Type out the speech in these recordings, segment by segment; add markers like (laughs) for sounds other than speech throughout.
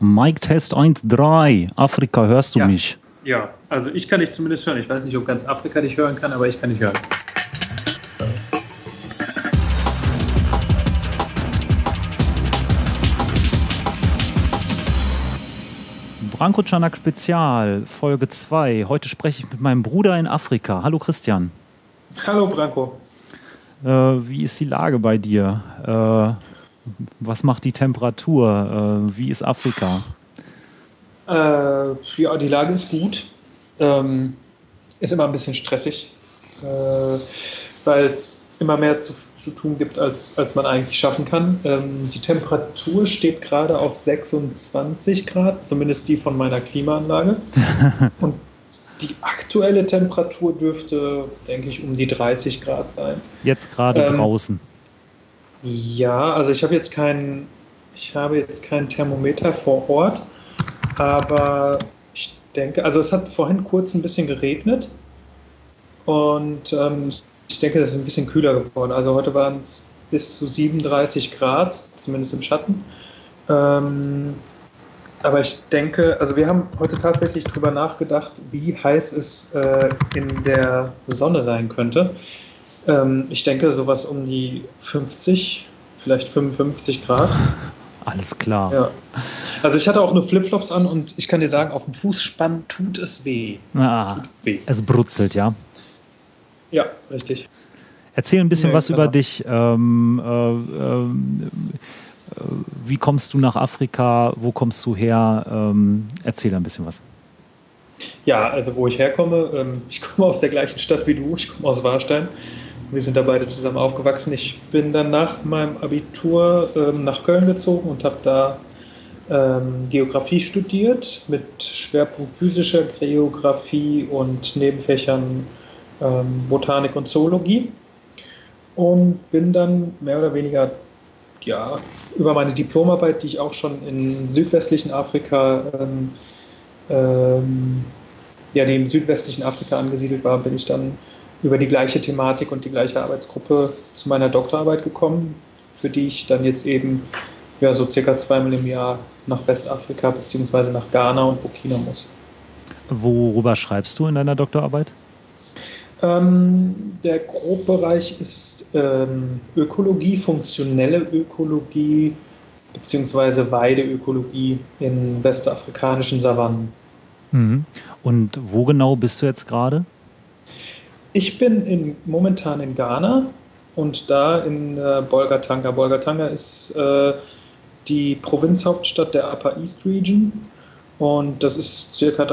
Mike Test 1.3. Afrika, hörst du Ja. mich? Ja, also ich kann dich zumindest hören. Ich weiß nicht, ob ganz Afrika dich hören kann, aber ich kann dich hören. Branko Canak Spezial, Folge 2. Heute spreche ich mit meinem Bruder in Afrika. Hallo Christian. Hallo Branko. Äh, wie ist die Lage bei dir? Äh, was macht die Temperatur? Äh, wie ist Afrika? Äh, ja, die Lage ist gut. Ähm, ist immer ein bisschen stressig, äh, weil es immer mehr zu, zu tun gibt, als, als man eigentlich schaffen kann. Ähm, die Temperatur steht gerade auf 26 Grad, zumindest die von meiner Klimaanlage. (laughs) Und die aktuelle Temperatur dürfte, denke ich, um die 30 Grad sein. Jetzt gerade Ähm, draußen. Ja, also ich habe jetzt kein, ich habe jetzt kein Thermometer vor Ort, aber ich denke, also es hat vorhin kurz ein bisschen geregnet und ähm, ich denke, es ist ein bisschen kühler geworden. Also heute waren es bis zu 37 Grad, zumindest im Schatten. Ähm, aber ich denke, also wir haben heute tatsächlich drüber nachgedacht, wie heiß es äh, in der Sonne sein könnte. Ähm, ich denke, sowas um die 50, vielleicht 55 Grad. Alles klar. Ja. Also ich hatte auch nur Flipflops an und ich kann dir sagen, auf dem Fußspann tut es weh. Ah, Es tut weh. es brutzelt, ja. Ja, richtig. Erzähl ein bisschen Nee, was genau. über dich. Ähm, äh, äh, wie kommst du nach Afrika? Wo kommst du her? Ähm, erzähl ein bisschen was. Ja, also wo ich herkomme, ähm, ich komme aus der gleichen Stadt wie du, ich komme aus Warstein. Wir sind da beide zusammen aufgewachsen. Ich bin dann nach meinem Abitur ähm, nach Köln gezogen und habe da ähm, Geografie studiert mit Schwerpunkt physischer Geografie und Nebenfächern ähm, Botanik und Zoologie. Und bin dann mehr oder weniger ja, über meine Diplomarbeit, die ich auch schon in südwestlichen Afrika ähm, ähm, ja, die im südwestlichen Afrika angesiedelt war, bin ich dann über die gleiche Thematik und die gleiche Arbeitsgruppe zu meiner Doktorarbeit gekommen, für die ich dann jetzt eben ja, so circa zweimal im Jahr nach Westafrika bzw. nach Ghana und Burkina muss. Worüber schreibst du in deiner Doktorarbeit? Ähm, der Grobbereich ist ähm, Ökologie, funktionelle Ökologie bzw. Weideökologie in westafrikanischen Savannen. Mhm. Und wo genau bist du jetzt gerade? Ich bin in, momentan in Ghana und da in äh, Bolgatanga. Bolgatanga ist äh, die Provinzhauptstadt der Upper East Region und das ist circa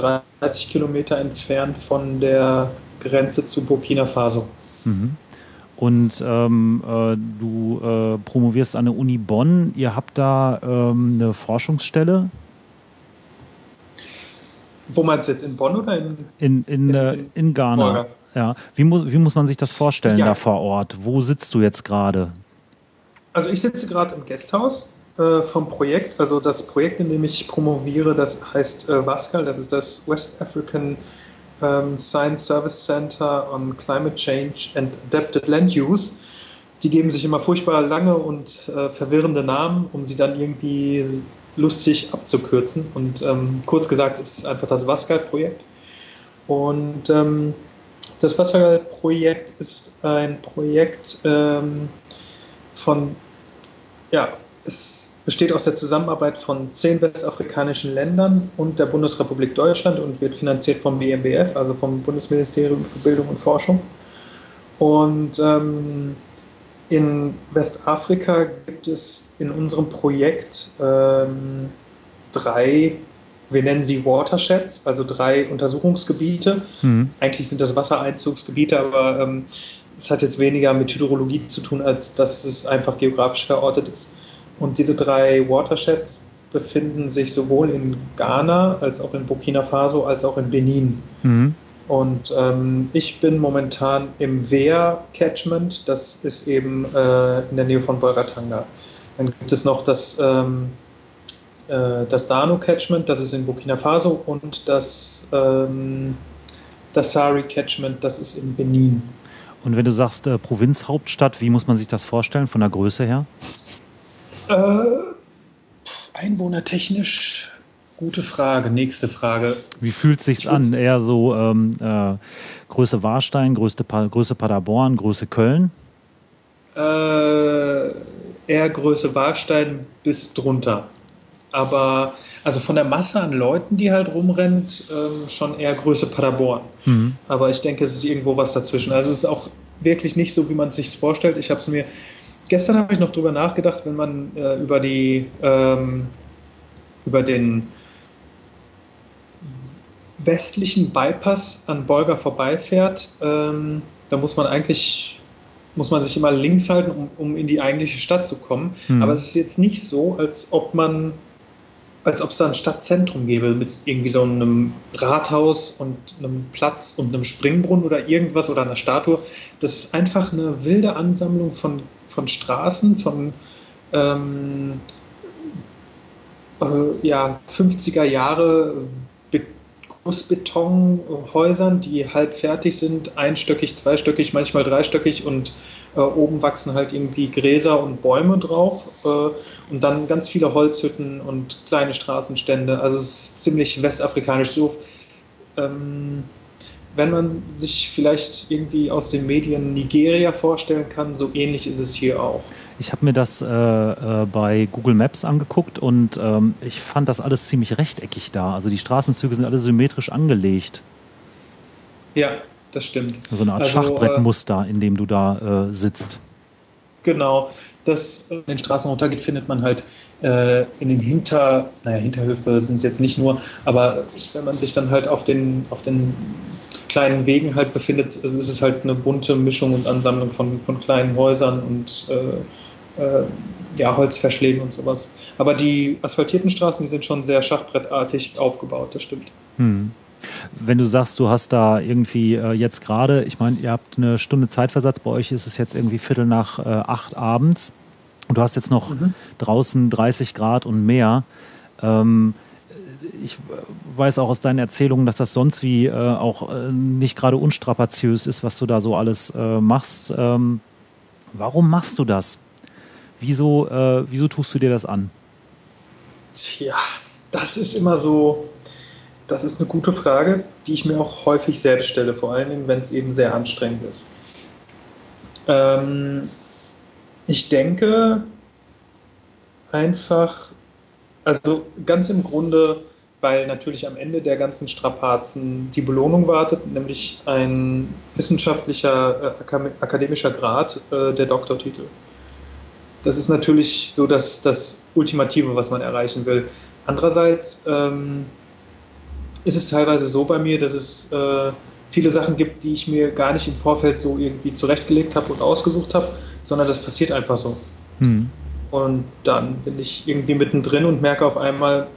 30 Kilometer entfernt von der Grenze zu Burkina Faso. Mhm. Und ähm, äh, du äh, promovierst an der Uni Bonn. Ihr habt da ähm, eine Forschungsstelle Wo meinst du jetzt, in Bonn oder in in, in, In- äh, in in Ghana. Bolga? Ja. Wie, mu wie muss man sich das vorstellen Ja. da vor Ort? Wo sitzt du jetzt gerade? Also ich sitze gerade im Gasthaus äh, vom Projekt. Also das Projekt, in dem ich promoviere, das heißt äh, WASCAL, das ist das West African ähm, Science Service Center on Climate Change and Adapted Land Use. Die geben sich immer furchtbar lange und äh, verwirrende Namen, um sie dann irgendwie lustig abzukürzen. Und ähm, kurz gesagt ist es einfach das WASCAL-Projekt. Und ähm, das WASCAL-Projekt ist ein Projekt ähm, von ja, es besteht aus der Zusammenarbeit von zehn westafrikanischen Ländern und der Bundesrepublik Deutschland und wird finanziert vom BMBF, also vom Bundesministerium für Bildung und Forschung. Und ähm, in Westafrika gibt es in unserem Projekt ähm, drei, wir nennen sie Watersheds, also drei Untersuchungsgebiete. Mhm. Eigentlich sind das Wassereinzugsgebiete, aber ähm, es hat jetzt weniger mit Hydrologie zu tun, als dass es einfach geografisch verortet ist. Und diese drei Watersheds befinden sich sowohl in Ghana als auch in Burkina Faso als auch in Benin. Mhm. Und ähm, ich bin momentan im Wehr Catchment, das ist eben äh, in der Nähe von Bolgatanga. Dann gibt es noch das, ähm, äh, das Dano Catchment, das ist in Burkina Faso, und das, ähm, das Sari Catchment, das ist in Benin. Und wenn du sagst äh, Provinzhauptstadt, wie muss man sich das vorstellen von der Größe her? Äh, einwohnertechnisch Gute Frage, nächste Frage. Wie fühlt sich's an? Eher so ähm, äh, Größe Warstein, Größe, Größe Paderborn, Größe Köln? Äh, eher Größe Warstein bis drunter. Aber also von der Masse an Leuten, die halt rumrennt, ähm, schon eher Größe Paderborn. Mhm. Aber ich denke, es ist irgendwo was dazwischen. Also es ist auch wirklich nicht so, wie man es sich vorstellt. Ich habe es mir gestern habe ich noch drüber nachgedacht, wenn man äh, über die ähm, über den westlichen Bypass an Bolga vorbeifährt, ähm, da muss man eigentlich muss man sich immer links halten, um, um in die eigentliche Stadt zu kommen. Mhm. Aber es ist jetzt nicht so, als ob man als ob es da ein Stadtzentrum gäbe mit irgendwie so einem Rathaus und einem Platz und einem Springbrunnen oder irgendwas oder einer Statue. Das ist einfach eine wilde Ansammlung von, von Straßen, von ähm, äh, ja, 50er Jahre Gussbetonhäusern, die halb fertig sind, einstöckig, zweistöckig, manchmal dreistöckig und äh, oben wachsen halt irgendwie Gräser und Bäume drauf äh, und dann ganz viele Holzhütten und kleine Straßenstände. Also es ist ziemlich westafrikanisch. So, ähm, wenn man sich vielleicht irgendwie aus den Medien Nigeria vorstellen kann, so ähnlich ist es hier auch. Ich habe mir das äh, äh, bei Google Maps angeguckt und ähm, ich fand das alles ziemlich rechteckig da. Also die Straßenzüge sind alle symmetrisch angelegt. Ja, das stimmt. So eine Art also, Schachbrettmuster, äh, in dem du da äh, sitzt. Genau. Das in den Straßen runtergeht, findet man halt äh, in den Hinter, naja, Hinterhöfe sind es jetzt nicht nur, aber wenn man sich dann halt auf den, auf den kleinen Wegen halt befindet, ist es halt eine bunte Mischung und Ansammlung von, von kleinen Häusern und äh, äh, ja, Holzverschlägen und sowas. Aber die asphaltierten Straßen, die sind schon sehr schachbrettartig aufgebaut, das stimmt. Hm. Wenn du sagst, du hast da irgendwie äh, jetzt gerade, ich meine, ihr habt eine Stunde Zeitversatz, bei euch ist es jetzt irgendwie Viertel nach äh, acht abends und du hast jetzt noch mhm. draußen 30 Grad und mehr. Ähm, ich weiß auch aus deinen Erzählungen, dass das sonst wie äh, auch äh, nicht gerade unstrapaziös ist, was du da so alles äh, machst. Ähm, warum machst du das? Wieso, äh, wieso tust du dir das an? Tja, das ist immer so, das ist eine gute Frage, die ich mir auch häufig selbst stelle, vor allen Dingen, wenn es eben sehr anstrengend ist. Ähm, ich denke einfach, also ganz im Grunde, weil natürlich am Ende der ganzen Strapazen die Belohnung wartet, nämlich ein wissenschaftlicher, äh, akademischer Grad, äh, der Doktortitel das ist natürlich so das, das Ultimative, was man erreichen will. Andererseits ähm, ist es teilweise so bei mir, dass es äh, viele Sachen gibt, die ich mir gar nicht im Vorfeld so irgendwie zurechtgelegt habe und ausgesucht habe, sondern das passiert einfach so. Hm. Und dann bin ich irgendwie mittendrin und merke auf einmal,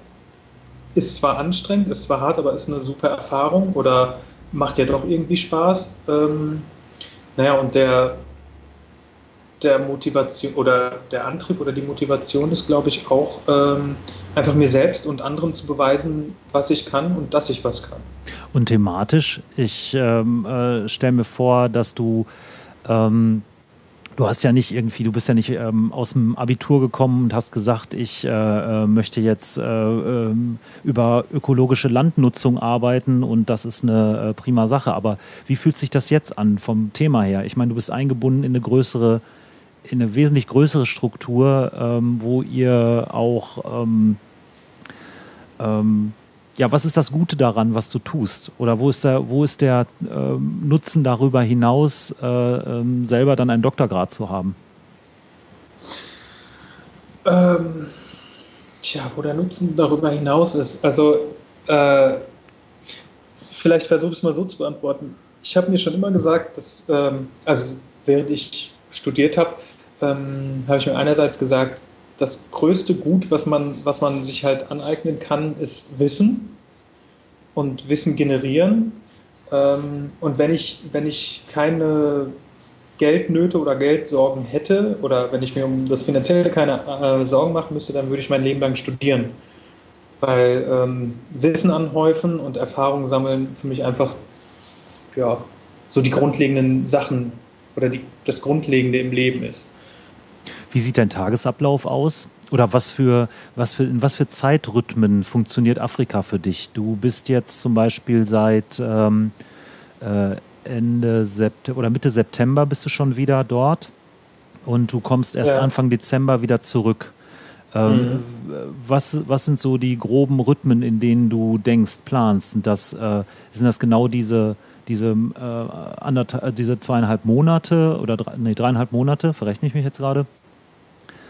ist zwar anstrengend, ist zwar hart, aber ist eine super Erfahrung oder macht ja doch irgendwie Spaß. Ähm, naja, und der, der Motivation oder der Antrieb oder die Motivation ist, glaube ich, auch ähm, einfach mir selbst und anderen zu beweisen, was ich kann und dass ich was kann. Und thematisch, ich ähm, äh, stelle mir vor, dass du ähm, du hast ja nicht irgendwie, du bist ja nicht ähm, aus dem Abitur gekommen und hast gesagt, ich äh, äh möchte jetzt äh, äh, über ökologische Landnutzung arbeiten und das ist eine äh, prima Sache. Aber wie fühlt sich das jetzt an vom Thema her? Ich meine, du bist eingebunden in eine größere in eine wesentlich größere Struktur, ähm, wo ihr auch, ähm, ähm, ja, was ist das Gute daran, was du tust? Oder wo ist der, wo ist der ähm, Nutzen darüber hinaus, äh, ähm, selber dann einen Doktorgrad zu haben? Tja, wo der Nutzen darüber hinaus ist. Also, äh, vielleicht versuche ich es mal so zu beantworten. Ich habe mir schon immer gesagt, dass, also während ich studiert habe, ähm, habe ich mir einerseits gesagt, das größte Gut, was man, was man sich halt aneignen kann, ist Wissen und Wissen generieren. Ähm, und wenn ich, wenn ich keine Geldnöte oder Geldsorgen hätte oder wenn ich mir um das Finanzielle keine äh, Sorgen machen müsste, dann würde ich mein Leben lang studieren. Weil ähm, Wissen anhäufen und Erfahrung sammeln für mich einfach ja, so die grundlegenden Sachen oder die, das Grundlegende im Leben ist. Wie sieht dein Tagesablauf aus? oder was für, was für, in was für Zeitrhythmen funktioniert Afrika für dich? Du bist jetzt zum Beispiel seit ähm, äh, Ende September oder Mitte September bist du schon wieder dort und du kommst erst ja. Anfang Dezember wieder zurück. Ähm, mhm. was, was sind so die groben Rhythmen, in denen du denkst, planst? Sind das, äh, sind das genau diese, diese, äh, diese zweieinhalb Monate oder drei, nee, dreieinhalb Monate, verrechne ich mich jetzt gerade?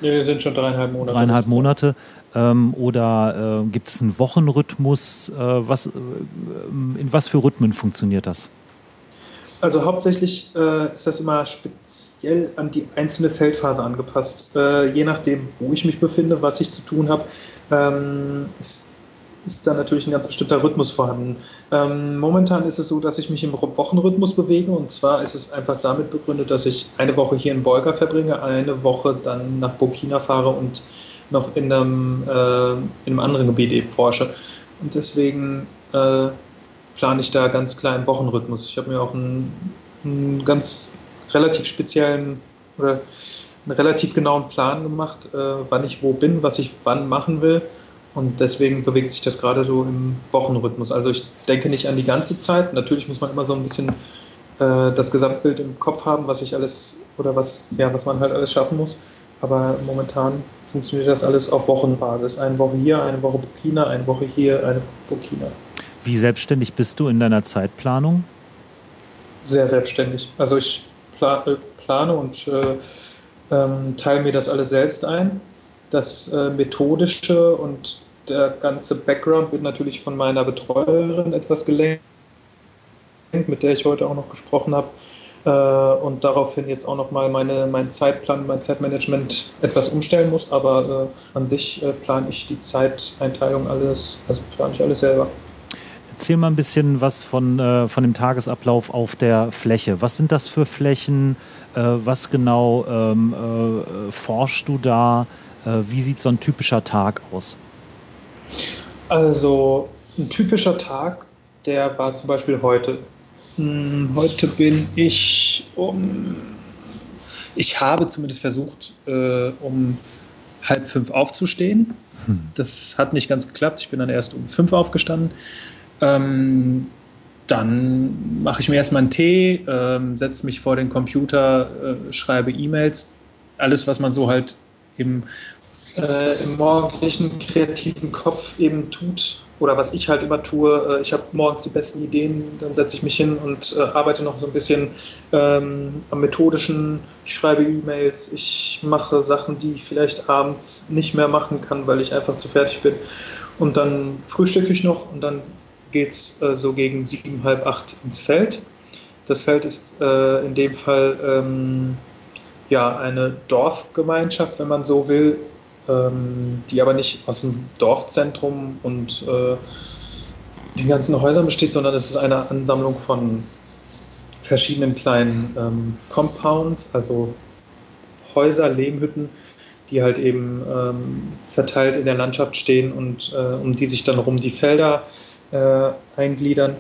Nee, sind schon dreieinhalb Monate. Dreieinhalb Monate. Ähm, oder äh, gibt es einen Wochenrhythmus? Äh, was, äh, in was für Rhythmen funktioniert das? Also hauptsächlich äh, ist das immer speziell an die einzelne Feldphase angepasst. Äh, je nachdem, wo ich mich befinde, was ich zu tun habe, ähm, ist ist da natürlich ein ganz bestimmter Rhythmus vorhanden. Ähm, momentan ist es so, dass ich mich im Wochenrhythmus bewege und zwar ist es einfach damit begründet, dass ich eine Woche hier in Bolga verbringe, eine Woche dann nach Burkina fahre und noch in einem, äh, in einem anderen Gebiet eben forsche. Und deswegen äh, plane ich da ganz klar einen Wochenrhythmus. Ich habe mir auch einen, einen, ganz relativ speziellen oder einen relativ genauen Plan gemacht, äh, wann ich wo bin, was ich wann machen will und deswegen bewegt sich das gerade so im Wochenrhythmus. Also ich denke nicht an die ganze Zeit. Natürlich muss man immer so ein bisschen äh, das Gesamtbild im Kopf haben, was ich alles oder was, ja, was man halt alles schaffen muss. Aber momentan funktioniert das alles auf Wochenbasis. Eine Woche hier, eine Woche Burkina, eine Woche hier, eine Burkina. Wie selbstständig bist du in deiner Zeitplanung? Sehr selbstständig. Also ich äh, plane und äh, ähm, teile mir das alles selbst ein. Das äh, Methodische und der ganze Background wird natürlich von meiner Betreuerin etwas gelenkt, mit der ich heute auch noch gesprochen habe. Äh, und daraufhin jetzt auch nochmal meine, meinen Zeitplan, mein Zeitmanagement etwas umstellen muss. Aber äh, an sich äh, plane ich die Zeiteinteilung alles, also plane ich alles selber. Erzähl mal ein bisschen was von, äh, von dem Tagesablauf auf der Fläche. Was sind das für Flächen? Äh, was genau ähm, äh, forschst du da? wie sieht so ein typischer Tag aus? Also ein typischer Tag, der war zum Beispiel heute. Hm, heute bin ich um, ich habe zumindest versucht, äh, um halb fünf aufzustehen. Hm. Das hat nicht ganz geklappt. Ich bin dann erst um fünf aufgestanden. Ähm, dann mache ich mir erstmal einen Tee, ähm, setze mich vor den Computer, äh, schreibe E-Mails, alles, was man so halt im äh, im morgendlichen kreativen Kopf eben tut oder was ich halt immer tue. Äh, ich habe morgens die besten Ideen, dann setze ich mich hin und äh, arbeite noch so ein bisschen ähm, am methodischen. Ich schreibe E-Mails, ich mache Sachen, die ich vielleicht abends nicht mehr machen kann, weil ich einfach zu fertig bin. Und dann frühstücke ich noch und dann geht es äh, so gegen sieben, halb acht ins Feld. Das Feld ist äh, in dem Fall ähm, ja eine Dorfgemeinschaft, wenn man so will, ähm, die aber nicht aus dem Dorfzentrum und äh, den ganzen Häusern besteht, sondern es ist eine Ansammlung von verschiedenen kleinen ähm, Compounds, also Häuser, Lehmhütten, die halt eben ähm, verteilt in der Landschaft stehen und äh, um die sich dann rum die Felder äh, eingliedern.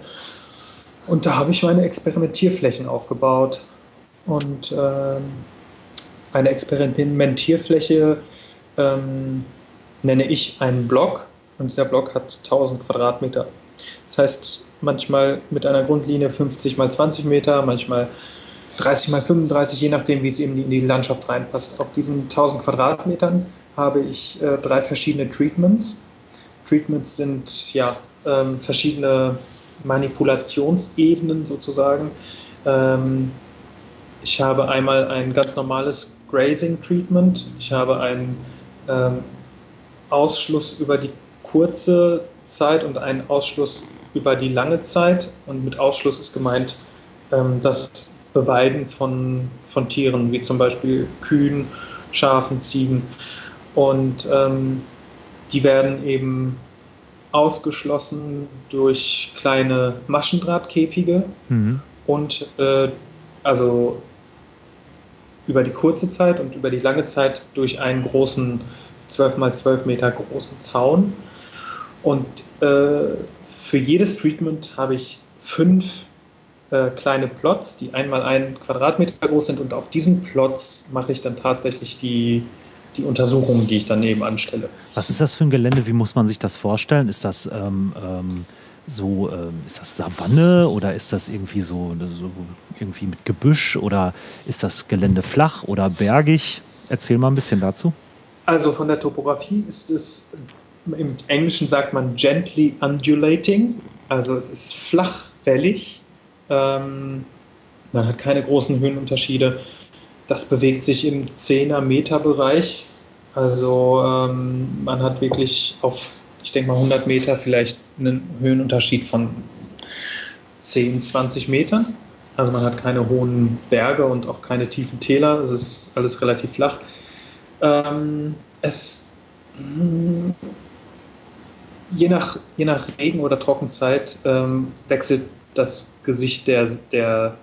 Und da habe ich meine Experimentierflächen aufgebaut. Und äh, eine Experimentierfläche ähm, nenne ich einen Block und dieser Block hat 1000 Quadratmeter. Das heißt, manchmal mit einer Grundlinie 50 mal 20 Meter, manchmal 30 mal 35, je nachdem, wie es eben in die Landschaft reinpasst. Auf diesen 1000 Quadratmetern habe ich äh, drei verschiedene Treatments. Treatments sind ja ähm, verschiedene Manipulationsebenen sozusagen. Ähm, ich habe einmal ein ganz normales Grazing Treatment. Ich habe ein ähm, Ausschluss über die kurze Zeit und einen Ausschluss über die lange Zeit. Und mit Ausschluss ist gemeint ähm, das Beweiden von, von Tieren, wie zum Beispiel Kühen, Schafen, Ziegen. Und ähm, die werden eben ausgeschlossen durch kleine Maschendrahtkäfige mhm. und äh, also über die kurze Zeit und über die lange Zeit durch einen großen 12 mal 12 Meter großen Zaun. Und äh, für jedes Treatment habe ich fünf äh, kleine Plots, die einmal einen Quadratmeter groß sind und auf diesen Plots mache ich dann tatsächlich die, die Untersuchungen, die ich dann eben anstelle. Was ist das für ein Gelände? Wie muss man sich das vorstellen? Ist das ähm, ähm, so, ähm, ist das Savanne oder ist das irgendwie so, so irgendwie mit Gebüsch oder ist das Gelände flach oder bergig? Erzähl mal ein bisschen dazu. Also von der Topografie ist es, im Englischen sagt man gently undulating, also es ist flachwellig. Ähm, man hat keine großen Höhenunterschiede. Das bewegt sich im 10er Meter Bereich. Also ähm, man hat wirklich auf, ich denke mal 100 Meter vielleicht einen Höhenunterschied von 10, 20 Metern. Also man hat keine hohen Berge und auch keine tiefen Täler. Es ist alles relativ flach. Ähm, es hm, je nach, je nach Regen oder Trockenzeit ähm, wechselt das Gesicht der, der,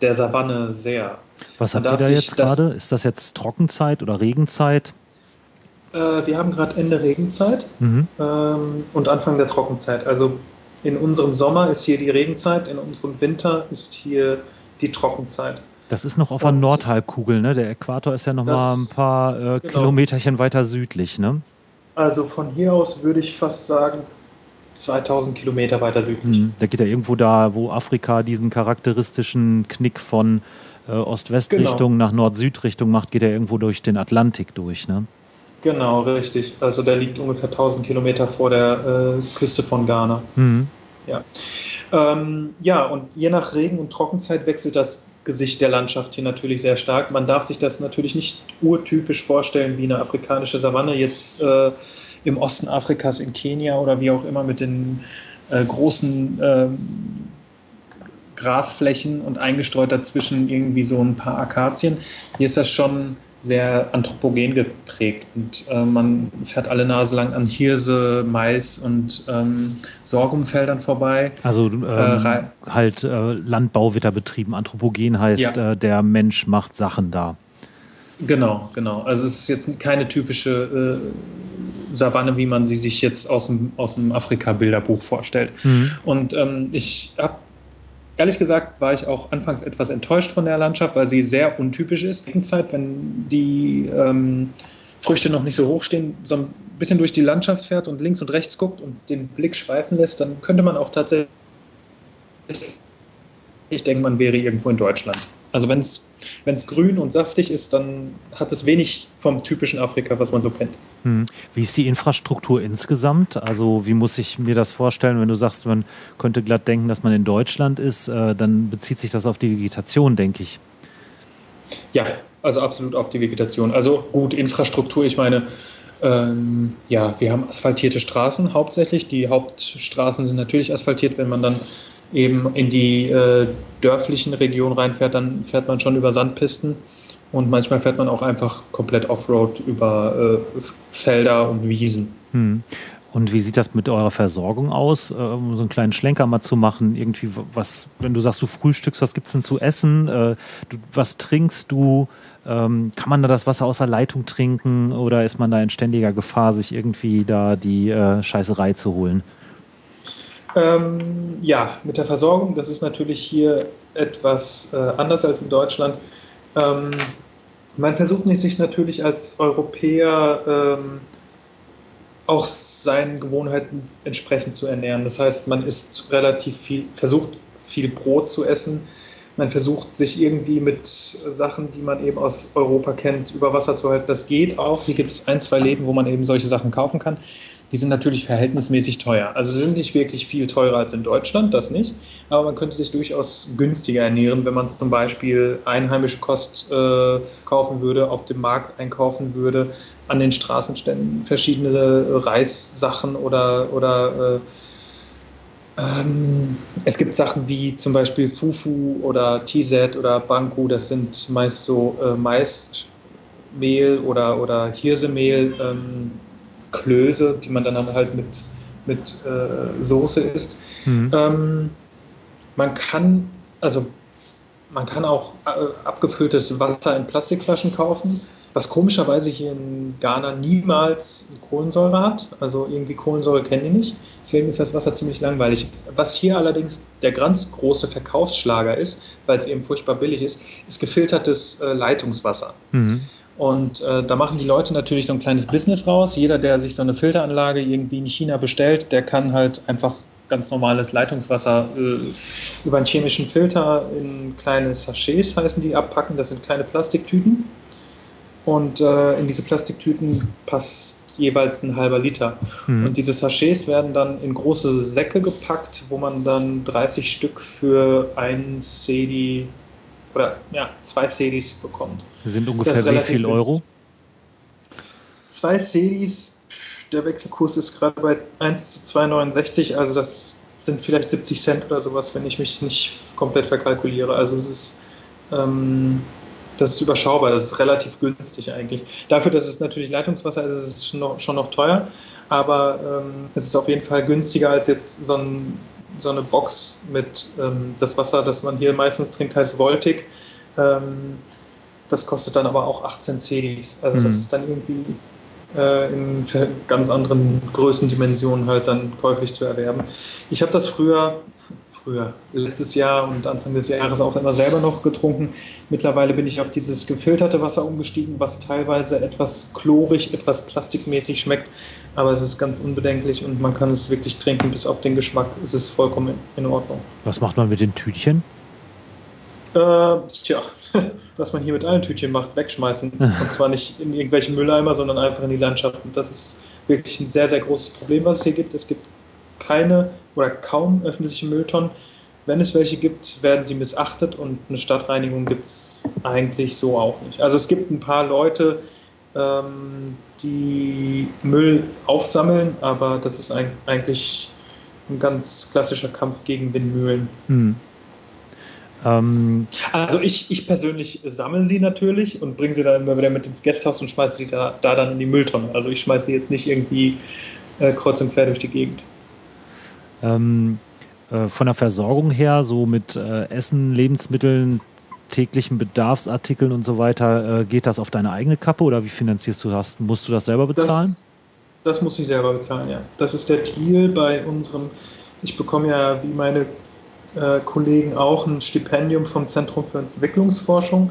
der Savanne sehr. Was habt ihr da jetzt gerade? Ist das jetzt Trockenzeit oder Regenzeit? Äh, wir haben gerade Ende Regenzeit mhm. ähm, und Anfang der Trockenzeit. Also in unserem Sommer ist hier die Regenzeit, in unserem Winter ist hier die Trockenzeit. Das ist noch auf der Nordhalbkugel, ne? Der Äquator ist ja noch das, mal ein paar äh, genau. Kilometerchen weiter südlich, ne? Also von hier aus würde ich fast sagen 2000 Kilometer weiter südlich. Mhm. Da geht er irgendwo da, wo Afrika diesen charakteristischen Knick von äh, Ost-West-Richtung genau. nach Nord-Süd-Richtung macht, geht er irgendwo durch den Atlantik durch, ne? Genau, richtig. Also der liegt ungefähr 1000 Kilometer vor der äh, Küste von Ghana. Mhm. Ja. Ähm, ja, und je nach Regen- und Trockenzeit wechselt das Gesicht der Landschaft hier natürlich sehr stark. Man darf sich das natürlich nicht urtypisch vorstellen wie eine afrikanische Savanne jetzt äh, im Osten Afrikas in Kenia oder wie auch immer mit den äh, großen äh, Grasflächen und eingestreut dazwischen irgendwie so ein paar Akazien. Hier ist das schon sehr anthropogen geprägt und äh, man fährt alle Nase lang an Hirse, Mais und ähm, Sorghumfeldern vorbei. Also ähm, äh, halt äh, Landbau wird da betrieben. Anthropogen heißt, ja. Äh, der Mensch macht Sachen da. Genau, genau. Also es ist jetzt keine typische äh, Savanne, wie man sie sich jetzt aus dem, aus dem Afrika-Bilderbuch vorstellt. Mhm. Und ähm, ich habe Ehrlich gesagt war ich auch anfangs etwas enttäuscht von der Landschaft, weil sie sehr untypisch ist. In Zeit, wenn die ähm, Früchte noch nicht so hoch stehen, so ein bisschen durch die Landschaft fährt und links und rechts guckt und den Blick schweifen lässt, dann könnte man auch tatsächlich, ich denke, man wäre irgendwo in Deutschland. Also wenn es grün und saftig ist, dann hat es wenig vom typischen Afrika, was man so kennt. Hm. Wie ist die Infrastruktur insgesamt? Also wie muss ich mir das vorstellen, wenn du sagst, man könnte glatt denken, dass man in Deutschland ist, äh, dann bezieht sich das auf die Vegetation, denke ich. Ja, also absolut auf die Vegetation. Also gut, Infrastruktur, ich meine, ähm, ja, wir haben asphaltierte Straßen hauptsächlich. Die Hauptstraßen sind natürlich asphaltiert, wenn man dann eben in die äh, dörflichen Regionen reinfährt, dann fährt man schon über Sandpisten und manchmal fährt man auch einfach komplett Offroad über äh, Felder und Wiesen. Hm. Und wie sieht das mit eurer Versorgung aus? Äh, um so einen kleinen Schlenker mal zu machen, irgendwie was, wenn du sagst, du frühstückst, was gibt es denn zu essen? Äh, was trinkst du? Ähm, kann man da das Wasser aus der Leitung trinken oder ist man da in ständiger Gefahr, sich irgendwie da die äh, Scheißerei zu holen? Ähm, ja, mit der Versorgung, das ist natürlich hier etwas äh, anders als in Deutschland. Ähm, man versucht sich natürlich als Europäer ähm, auch seinen Gewohnheiten entsprechend zu ernähren. Das heißt, man isst relativ viel, versucht viel Brot zu essen. Man versucht sich irgendwie mit Sachen, die man eben aus Europa kennt, über Wasser zu halten. Das geht auch. Hier gibt es ein, zwei Läden, wo man eben solche Sachen kaufen kann die sind natürlich verhältnismäßig teuer. Also sind nicht wirklich viel teurer als in Deutschland, das nicht. Aber man könnte sich durchaus günstiger ernähren, wenn man zum Beispiel einheimische Kost äh, kaufen würde, auf dem Markt einkaufen würde, an den Straßenständen verschiedene Reissachen oder, oder äh, ähm, es gibt Sachen wie zum Beispiel Fufu oder Tizet oder Banku, das sind meist so äh, Maismehl oder, oder Hirsemehl. Ähm, Klöße, die man dann halt mit, mit äh, Soße isst. Mhm. Ähm, man kann, also man kann auch äh, abgefülltes Wasser in Plastikflaschen kaufen, was komischerweise hier in Ghana niemals Kohlensäure hat. Also irgendwie Kohlensäure kennen die nicht. Deswegen ist das Wasser ziemlich langweilig. Was hier allerdings der ganz große Verkaufsschlager ist, weil es eben furchtbar billig ist, ist gefiltertes äh, Leitungswasser. Mhm. Und äh, da machen die Leute natürlich so ein kleines Business raus. Jeder, der sich so eine Filteranlage irgendwie in China bestellt, der kann halt einfach ganz normales Leitungswasser äh, über einen chemischen Filter in kleine Sachets heißen die abpacken. Das sind kleine Plastiktüten. Und äh, in diese Plastiktüten passt jeweils ein halber Liter. Mhm. Und diese Sachets werden dann in große Säcke gepackt, wo man dann 30 Stück für ein CD oder ja, zwei CDs bekommt. Das sind ungefähr das wie viel Euro? Zwei CDs, der Wechselkurs ist gerade bei 1 zu 2,69, also das sind vielleicht 70 Cent oder sowas, wenn ich mich nicht komplett verkalkuliere. Also es ist ähm, das ist überschaubar, das ist relativ günstig eigentlich. Dafür, dass es natürlich Leitungswasser ist, ist es schon noch, schon noch teuer, aber ähm, es ist auf jeden Fall günstiger als jetzt so, ein, so eine Box mit ähm, das Wasser, das man hier meistens trinkt, heißt Voltic. Ähm, das kostet dann aber auch 18 Cedis. Also mhm. das ist dann irgendwie äh, in ganz anderen Größendimensionen halt dann käuflich zu erwerben. Ich habe das früher früher, letztes Jahr und Anfang des Jahres auch immer selber noch getrunken. Mittlerweile bin ich auf dieses gefilterte Wasser umgestiegen, was teilweise etwas chlorig, etwas plastikmäßig schmeckt, aber es ist ganz unbedenklich und man kann es wirklich trinken bis auf den Geschmack. Es ist vollkommen in Ordnung. Was macht man mit den Tütchen? Äh, tja, (laughs) was man hier mit allen Tütchen macht, wegschmeißen. (laughs) und zwar nicht in irgendwelche Mülleimer, sondern einfach in die Landschaft. Und das ist wirklich ein sehr, sehr großes Problem, was es hier gibt. Es gibt keine oder kaum öffentliche Mülltonnen. Wenn es welche gibt, werden sie missachtet und eine Stadtreinigung gibt es eigentlich so auch nicht. Also es gibt ein paar Leute, ähm, die Müll aufsammeln, aber das ist ein, eigentlich ein ganz klassischer Kampf gegen Windmühlen. Hm. Ähm, also ich, ich persönlich sammle sie natürlich und bringe sie dann immer wieder mit ins Gasthaus und schmeiße sie da, da dann in die Mülltonne. Also ich schmeiße sie jetzt nicht irgendwie äh, kreuz und quer durch die Gegend. Ähm, äh, von der Versorgung her, so mit äh, Essen, Lebensmitteln, täglichen Bedarfsartikeln und so weiter, äh, geht das auf deine eigene Kappe oder wie finanzierst du das? Musst du das selber bezahlen? Das, das muss ich selber bezahlen, ja. Das ist der Deal bei unserem, ich bekomme ja wie meine äh, Kollegen auch ein Stipendium vom Zentrum für Entwicklungsforschung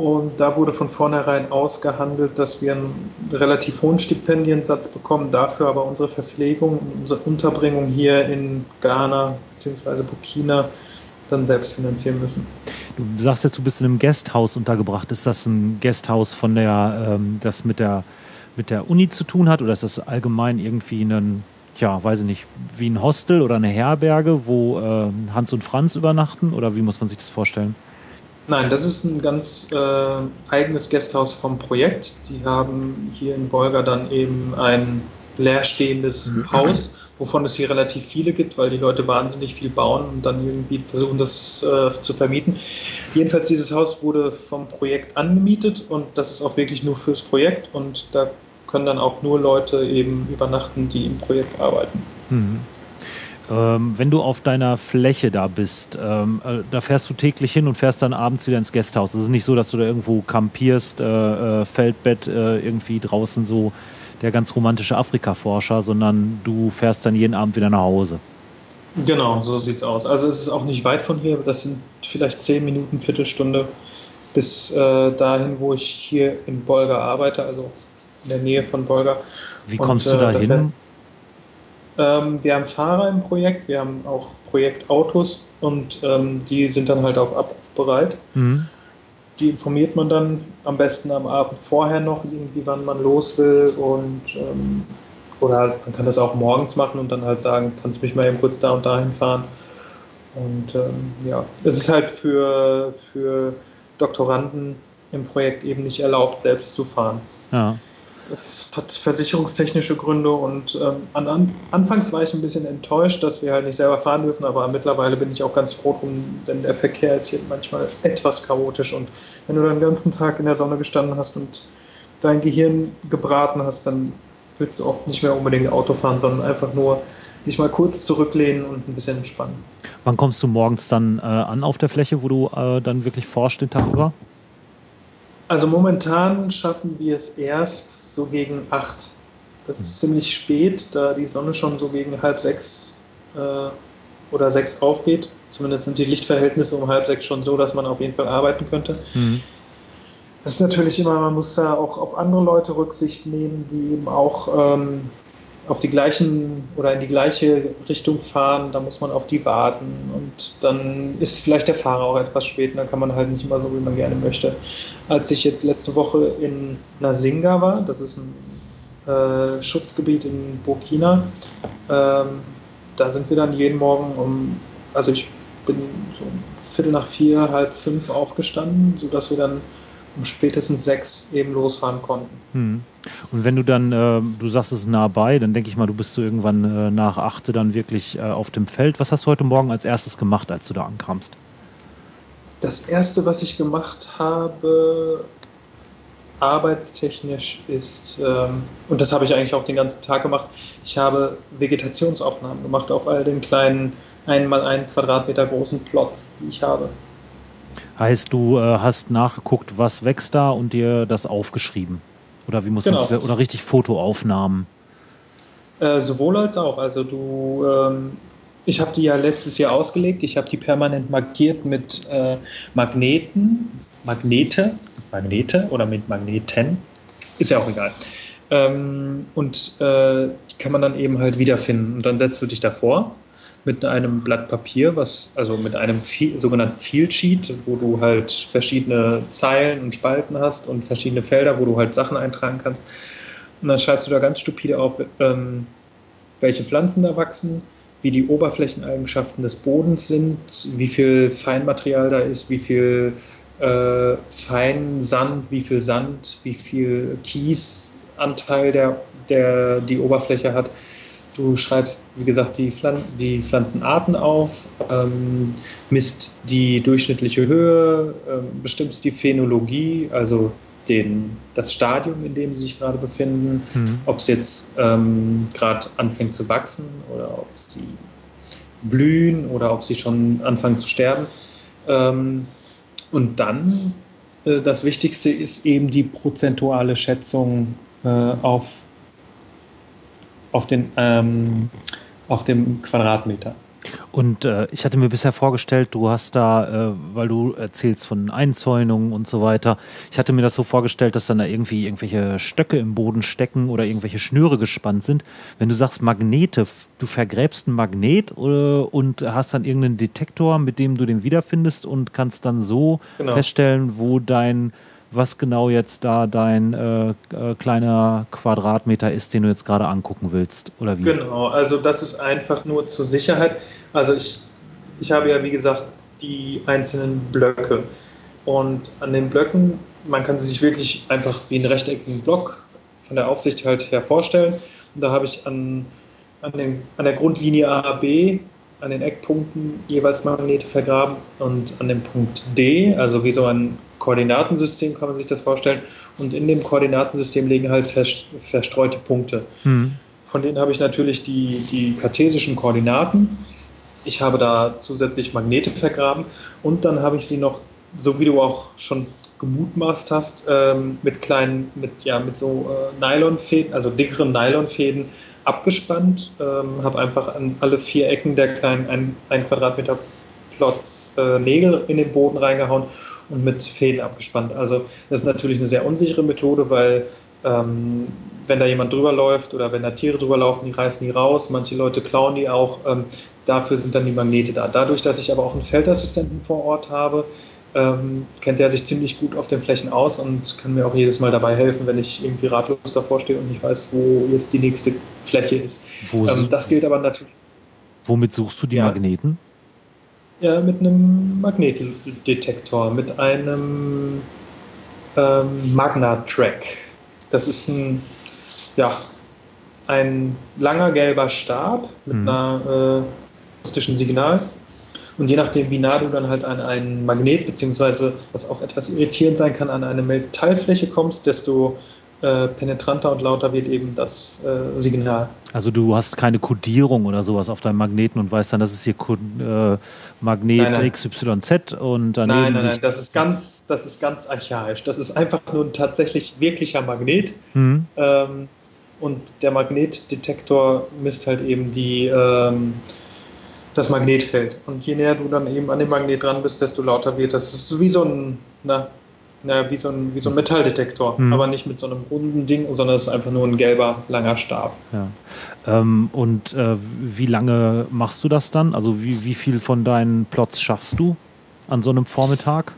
und da wurde von vornherein ausgehandelt, dass wir einen relativ hohen Stipendiensatz bekommen, dafür aber unsere Verpflegung, unsere Unterbringung hier in Ghana bzw. Burkina dann selbst finanzieren müssen. Du sagst jetzt, du bist in einem Gasthaus untergebracht. Ist das ein Gasthaus von der, ähm, das mit der, mit der Uni zu tun hat oder ist das allgemein irgendwie ein, ja, weiß ich nicht, wie ein Hostel oder eine Herberge, wo äh, Hans und Franz übernachten oder wie muss man sich das vorstellen? Nein, das ist ein ganz äh, eigenes Gasthaus vom Projekt. Die haben hier in Bolga dann eben ein leerstehendes mhm. Haus, wovon es hier relativ viele gibt, weil die Leute wahnsinnig viel bauen und dann irgendwie versuchen, das äh, zu vermieten. Jedenfalls, dieses Haus wurde vom Projekt angemietet und das ist auch wirklich nur fürs Projekt und da können dann auch nur Leute eben übernachten, die im Projekt arbeiten. Mhm. Ähm, wenn du auf deiner Fläche da bist, ähm, äh, da fährst du täglich hin und fährst dann abends wieder ins Gasthaus. Es ist nicht so, dass du da irgendwo kampierst, äh, äh, Feldbett äh, irgendwie draußen so der ganz romantische Afrika-Forscher, sondern du fährst dann jeden Abend wieder nach Hause. Genau, so sieht's aus. Also es ist auch nicht weit von hier, das sind vielleicht zehn Minuten, Viertelstunde bis äh, dahin, wo ich hier in Bolga arbeite, also in der Nähe von Bolga. Wie kommst und, du da hin? Ähm, wir haben Fahrer im Projekt, wir haben auch Projektautos und ähm, die sind dann halt auf Abruf bereit. Mhm. Die informiert man dann am besten am Abend vorher noch, irgendwie wann man los will und ähm, oder man kann das auch morgens machen und dann halt sagen, kannst mich mal eben kurz da und dahin fahren. Und ähm, ja, es ist halt für, für Doktoranden im Projekt eben nicht erlaubt, selbst zu fahren. Ja. Es hat versicherungstechnische Gründe und ähm, an, an, anfangs war ich ein bisschen enttäuscht, dass wir halt nicht selber fahren dürfen, aber mittlerweile bin ich auch ganz froh drum, denn der Verkehr ist hier manchmal etwas chaotisch und wenn du dann den ganzen Tag in der Sonne gestanden hast und dein Gehirn gebraten hast, dann willst du auch nicht mehr unbedingt Auto fahren, sondern einfach nur dich mal kurz zurücklehnen und ein bisschen entspannen. Wann kommst du morgens dann äh, an auf der Fläche, wo du äh, dann wirklich forschst den Tag über? Also momentan schaffen wir es erst so gegen acht. Das ist ziemlich spät, da die Sonne schon so gegen halb sechs äh, oder sechs aufgeht. Zumindest sind die Lichtverhältnisse um halb sechs schon so, dass man auf jeden Fall arbeiten könnte. Mhm. Das ist natürlich immer, man muss da auch auf andere Leute Rücksicht nehmen, die eben auch ähm, auf die gleichen oder in die gleiche Richtung fahren. Da muss man auf die warten und dann ist vielleicht der Fahrer auch etwas spät und dann kann man halt nicht immer so, wie man gerne möchte. Als ich jetzt letzte Woche in Nasinga war, das ist ein äh, Schutzgebiet in Burkina, ähm, da sind wir dann jeden Morgen um, also ich bin so um Viertel nach vier, halb fünf aufgestanden, sodass wir dann um spätestens sechs eben losfahren konnten. Hm. Und wenn du dann, äh, du sagst es nah bei, dann denke ich mal, du bist so irgendwann äh, nach achte dann wirklich äh, auf dem Feld. Was hast du heute Morgen als erstes gemacht, als du da ankamst? Das erste, was ich gemacht habe, arbeitstechnisch ist, ähm, und das habe ich eigentlich auch den ganzen Tag gemacht, ich habe Vegetationsaufnahmen gemacht auf all den kleinen einmal ein Quadratmeter großen Plots, die ich habe. Heißt, du äh, hast nachgeguckt, was wächst da und dir das aufgeschrieben? Oder wie muss genau. man das, oder richtig Fotoaufnahmen? Äh, sowohl als auch. Also du, ähm, ich habe die ja letztes Jahr ausgelegt. Ich habe die permanent markiert mit äh, Magneten, Magnete, Magnete oder mit Magneten. Ist ja auch egal. Ähm, und äh, die kann man dann eben halt wiederfinden. Und dann setzt du dich davor mit einem Blatt Papier, was also mit einem sogenannten Field Sheet, wo du halt verschiedene Zeilen und Spalten hast und verschiedene Felder, wo du halt Sachen eintragen kannst. Und dann schreibst du da ganz stupide auf, ähm, welche Pflanzen da wachsen, wie die Oberflächeneigenschaften des Bodens sind, wie viel Feinmaterial da ist, wie viel äh, Feinsand, wie viel Sand, wie viel Kiesanteil der, der die Oberfläche hat Du schreibst, wie gesagt, die, Pflan die Pflanzenarten auf, ähm, misst die durchschnittliche Höhe, ähm, bestimmst die Phänologie, also den, das Stadium, in dem sie sich gerade befinden, mhm. ob es jetzt ähm, gerade anfängt zu wachsen oder ob sie blühen oder ob sie schon anfangen zu sterben. Ähm, und dann, äh, das Wichtigste ist eben die prozentuale Schätzung äh, auf auf, den, ähm, auf dem Quadratmeter. Und äh, ich hatte mir bisher vorgestellt, du hast da, äh, weil du erzählst von Einzäunungen und so weiter, ich hatte mir das so vorgestellt, dass dann da irgendwie irgendwelche Stöcke im Boden stecken oder irgendwelche Schnüre gespannt sind. Wenn du sagst Magnete, du vergräbst einen Magnet oder, äh, und hast dann irgendeinen Detektor, mit dem du den wiederfindest und kannst dann so genau. feststellen, wo dein was genau jetzt da dein äh, äh, kleiner Quadratmeter ist, den du jetzt gerade angucken willst, oder wie? Genau, also das ist einfach nur zur Sicherheit. Also ich, ich habe ja, wie gesagt, die einzelnen Blöcke. Und an den Blöcken, man kann sich wirklich einfach wie einen rechteckigen Block von der Aufsicht halt her vorstellen. Und da habe ich an, an, den, an der Grundlinie A, B an den Eckpunkten jeweils Magnete vergraben und an dem Punkt D, also wie so ein Koordinatensystem kann man sich das vorstellen. Und in dem Koordinatensystem liegen halt verstreute Punkte. Mhm. Von denen habe ich natürlich die, die kartesischen Koordinaten. Ich habe da zusätzlich Magnete vergraben und dann habe ich sie noch, so wie du auch schon gemutmaßt hast, ähm, mit kleinen, mit, ja, mit so äh, Nylonfäden, also dickeren Nylonfäden abgespannt, ähm, habe einfach an alle vier Ecken der kleinen ein, ein Quadratmeter Plots äh, Nägel in den Boden reingehauen und mit Fäden abgespannt. Also das ist natürlich eine sehr unsichere Methode, weil ähm, wenn da jemand drüber läuft oder wenn da Tiere drüber laufen, die reißen die raus, manche Leute klauen die auch, ähm, dafür sind dann die Magnete da. Dadurch, dass ich aber auch einen Feldassistenten vor Ort habe, ähm, kennt er sich ziemlich gut auf den Flächen aus und kann mir auch jedes Mal dabei helfen, wenn ich irgendwie ratlos davor stehe und nicht weiß, wo jetzt die nächste Fläche ist. Ähm, das gilt aber natürlich. Womit suchst du die ja. Magneten? Ja, mit einem Magnetdetektor, mit einem ähm, Magna-Track. Das ist ein, ja, ein langer gelber Stab mit mhm. einer äh, akustischen Signal. Und je nachdem, wie nah du dann halt an einen Magnet, beziehungsweise was auch etwas irritierend sein kann, an eine Metallfläche kommst, desto äh, penetranter und lauter wird eben das äh, Signal. Also du hast keine Kodierung oder sowas auf deinem Magneten und weißt dann, das ist hier äh, Magnet nein, nein. XYZ und daneben. Nein, nein, nein, das ist ganz, das ist ganz archaisch. Das ist einfach nur ein tatsächlich wirklicher Magnet. Mhm. Ähm, und der Magnetdetektor misst halt eben die, ähm, das Magnetfeld. Und je näher du dann eben an dem Magnet dran bist, desto lauter wird das. Das ist wie so ein, na, naja, wie so ein, wie so ein Metalldetektor, hm. aber nicht mit so einem runden Ding, sondern es ist einfach nur ein gelber, langer Stab. Ja. Ähm, und äh, wie lange machst du das dann? Also wie, wie viel von deinen Plots schaffst du an so einem Vormittag?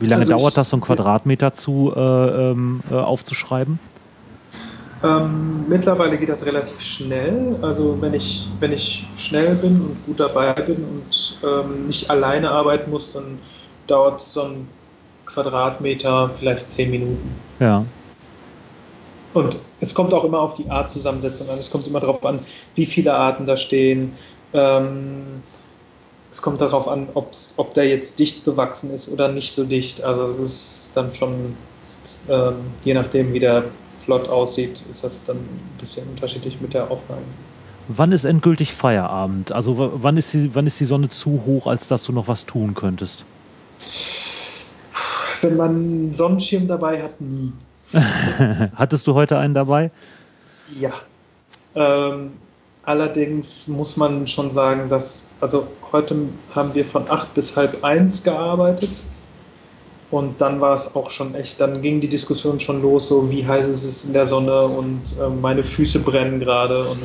Wie lange also dauert ich, das, so einen Quadratmeter zu äh, ähm, äh, aufzuschreiben? Ähm, mittlerweile geht das relativ schnell. Also wenn ich, wenn ich schnell bin und gut dabei bin und ähm, nicht alleine arbeiten muss, dann dauert so ein Quadratmeter vielleicht zehn Minuten. Ja. Und es kommt auch immer auf die Artzusammensetzung an. Es kommt immer darauf an, wie viele Arten da stehen. Ähm, es kommt darauf an, ob der jetzt dicht bewachsen ist oder nicht so dicht. Also es ist dann schon, ähm, je nachdem, wie der Plot aussieht, ist das dann ein bisschen unterschiedlich mit der Aufnahme. Wann ist endgültig Feierabend? Also wann ist, die, wann ist die Sonne zu hoch, als dass du noch was tun könntest? Wenn man einen Sonnenschirm dabei hat, nie. (laughs) Hattest du heute einen dabei? Ja. Ähm, allerdings muss man schon sagen, dass, also heute haben wir von acht bis halb eins gearbeitet. Und dann war es auch schon echt, dann ging die Diskussion schon los, so wie heiß ist es in der Sonne und äh, meine Füße brennen gerade. Und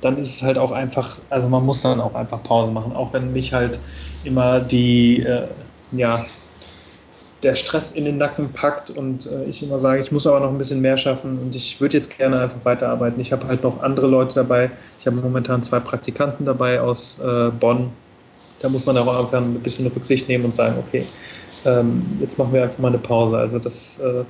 dann ist es halt auch einfach, also man muss dann auch einfach Pause machen, auch wenn mich halt immer die, äh, ja, der Stress in den Nacken packt und äh, ich immer sage, ich muss aber noch ein bisschen mehr schaffen und ich würde jetzt gerne einfach weiterarbeiten. Ich habe halt noch andere Leute dabei. Ich habe momentan zwei Praktikanten dabei aus äh, Bonn. Da muss man auch einfach ein bisschen Rücksicht nehmen und sagen, okay, ähm, jetzt machen wir einfach mal eine Pause. Also das äh,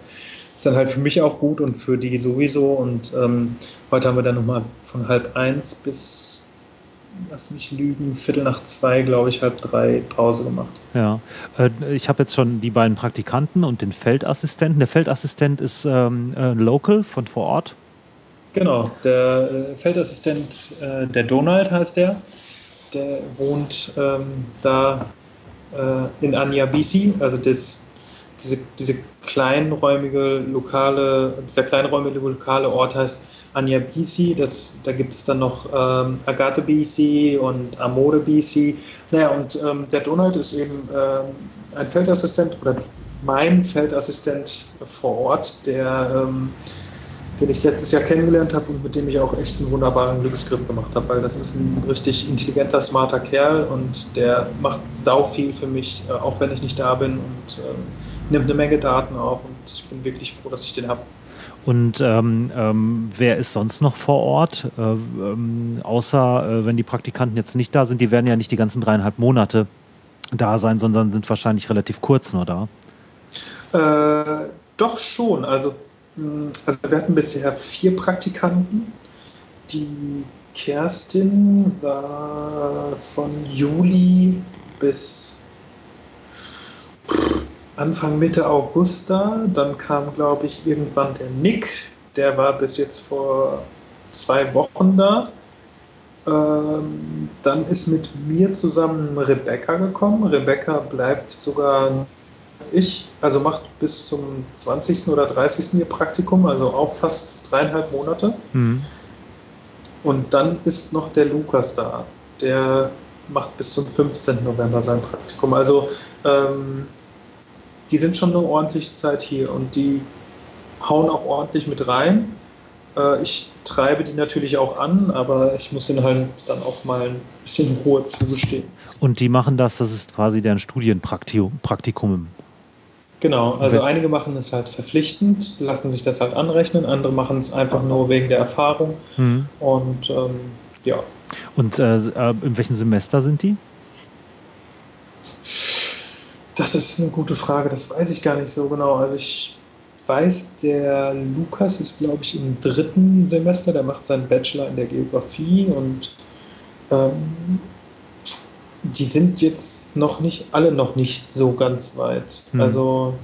ist dann halt für mich auch gut und für die sowieso. Und ähm, heute haben wir dann nochmal von halb eins bis lass mich lügen, Viertel nach zwei, glaube ich, halb drei Pause gemacht. Ja, äh, ich habe jetzt schon die beiden Praktikanten und den Feldassistenten. Der Feldassistent ist ähm, äh, local von vor Ort. Genau, der äh, Feldassistent, äh, der Donald heißt der, der wohnt ähm, da äh, in Anyabisi, also das, diese, diese kleinräumige lokale, dieser kleinräumige lokale Ort heißt Anja BC, das, da gibt es dann noch ähm, Agathe BC und Amore BC. Naja, und ähm, der Donald ist eben ähm, ein Feldassistent oder mein Feldassistent vor Ort, der, ähm, den ich letztes Jahr kennengelernt habe und mit dem ich auch echt einen wunderbaren Glücksgriff gemacht habe, weil das ist ein richtig intelligenter, smarter Kerl und der macht sau viel für mich, äh, auch wenn ich nicht da bin und ähm, nimmt eine Menge Daten auf und ich bin wirklich froh, dass ich den habe. Und ähm, ähm, wer ist sonst noch vor Ort? Äh, ähm, außer äh, wenn die Praktikanten jetzt nicht da sind, die werden ja nicht die ganzen dreieinhalb Monate da sein, sondern sind wahrscheinlich relativ kurz nur da. Äh, doch schon. Also, also wir hatten bisher vier Praktikanten. Die Kerstin war von Juli bis Anfang Mitte August da. Dann kam, glaube ich, irgendwann der Nick. Der war bis jetzt vor zwei Wochen da. Ähm, dann ist mit mir zusammen Rebecca gekommen. Rebecca bleibt sogar als ich, also macht bis zum 20. oder 30. ihr Praktikum, also auch fast dreieinhalb Monate. Mhm. Und dann ist noch der Lukas da. Der macht bis zum 15. November sein Praktikum. Also ähm, die sind schon eine ordentliche Zeit hier und die hauen auch ordentlich mit rein. Äh, ich treibe die natürlich auch an, aber ich muss denen halt dann auch mal ein bisschen Ruhe zugestehen. Und die machen das, das ist quasi deren Studienpraktikum. Genau, also einige machen es halt verpflichtend, lassen sich das halt anrechnen, andere machen es einfach nur wegen der Erfahrung. Mhm. Und ähm, ja. Und äh, äh in welchem Semester sind die? Das ist eine gute Frage, das weiß ich gar nicht so genau. Also ich weiß, der Lukas ist, glaube ich, im dritten Semester, der macht seinen Bachelor in der Geografie und ähm, die sind jetzt noch nicht, alle noch nicht so ganz weit. Hm. Also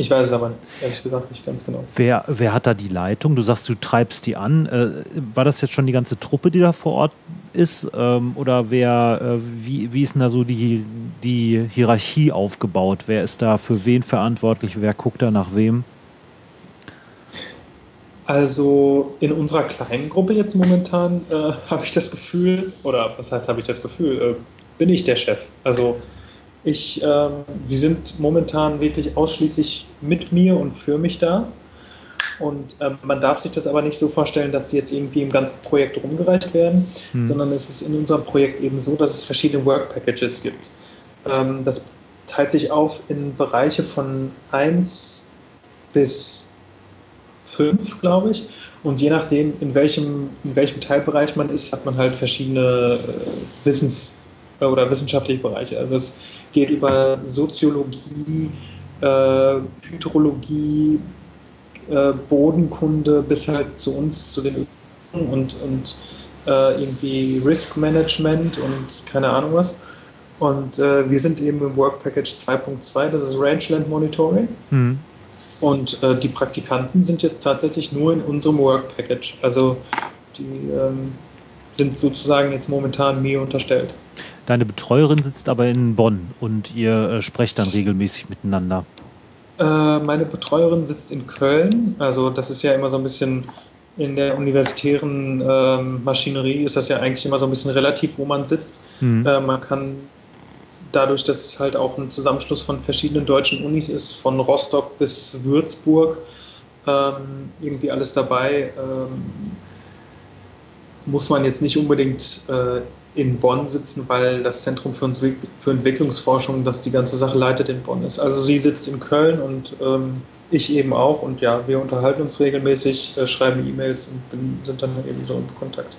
ich weiß es aber ehrlich gesagt nicht ganz genau. Wer, wer hat da die Leitung? Du sagst, du treibst die an. Äh, war das jetzt schon die ganze Truppe, die da vor Ort ist? Ähm, oder wer, äh, wie, wie ist denn da so die, die Hierarchie aufgebaut? Wer ist da für wen verantwortlich? Wer guckt da nach wem? Also in unserer kleinen Gruppe jetzt momentan äh, (laughs) habe ich das Gefühl, oder was heißt habe ich das Gefühl, äh, bin ich der Chef. Also Ich, ähm, sie sind momentan wirklich ausschließlich mit mir und für mich da. Und ähm, man darf sich das aber nicht so vorstellen, dass die jetzt irgendwie im ganzen Projekt rumgereicht werden, hm. sondern es ist in unserem Projekt eben so, dass es verschiedene Work Packages gibt. Ähm, das teilt sich auf in Bereiche von 1 bis 5, glaube ich. Und je nachdem, in welchem, in welchem Teilbereich man ist, hat man halt verschiedene äh, Wissens- oder wissenschaftliche Bereiche. Also es geht über Soziologie, äh, Hydrologie, äh, Bodenkunde bis halt zu uns, zu den und, und äh, irgendwie Risk Management und keine Ahnung was. Und äh, wir sind eben im Work Package 2.2, das ist Rangeland Monitoring. Mhm. Und äh, die Praktikanten sind jetzt tatsächlich nur in unserem Work Package. Also die ähm, sind sozusagen jetzt momentan mir unterstellt. Deine Betreuerin sitzt aber in Bonn und ihr äh, sprecht dann regelmäßig miteinander. Äh, meine Betreuerin sitzt in Köln. Also das ist ja immer so ein bisschen in der universitären ähm, Maschinerie ist das ja eigentlich immer so ein bisschen relativ, wo man sitzt. Mhm. Äh, man kann dadurch, dass es halt auch ein Zusammenschluss von verschiedenen deutschen Unis ist, von Rostock bis Würzburg, ähm, irgendwie alles dabei, ähm, muss man jetzt nicht unbedingt äh, in Bonn sitzen, weil das Zentrum für, uns, für Entwicklungsforschung, das die ganze Sache leitet, in Bonn ist. Also sie sitzt in Köln und ähm, ich eben auch. Und ja, wir unterhalten uns regelmäßig, äh, schreiben E-Mails und bin, sind dann eben so in Kontakt.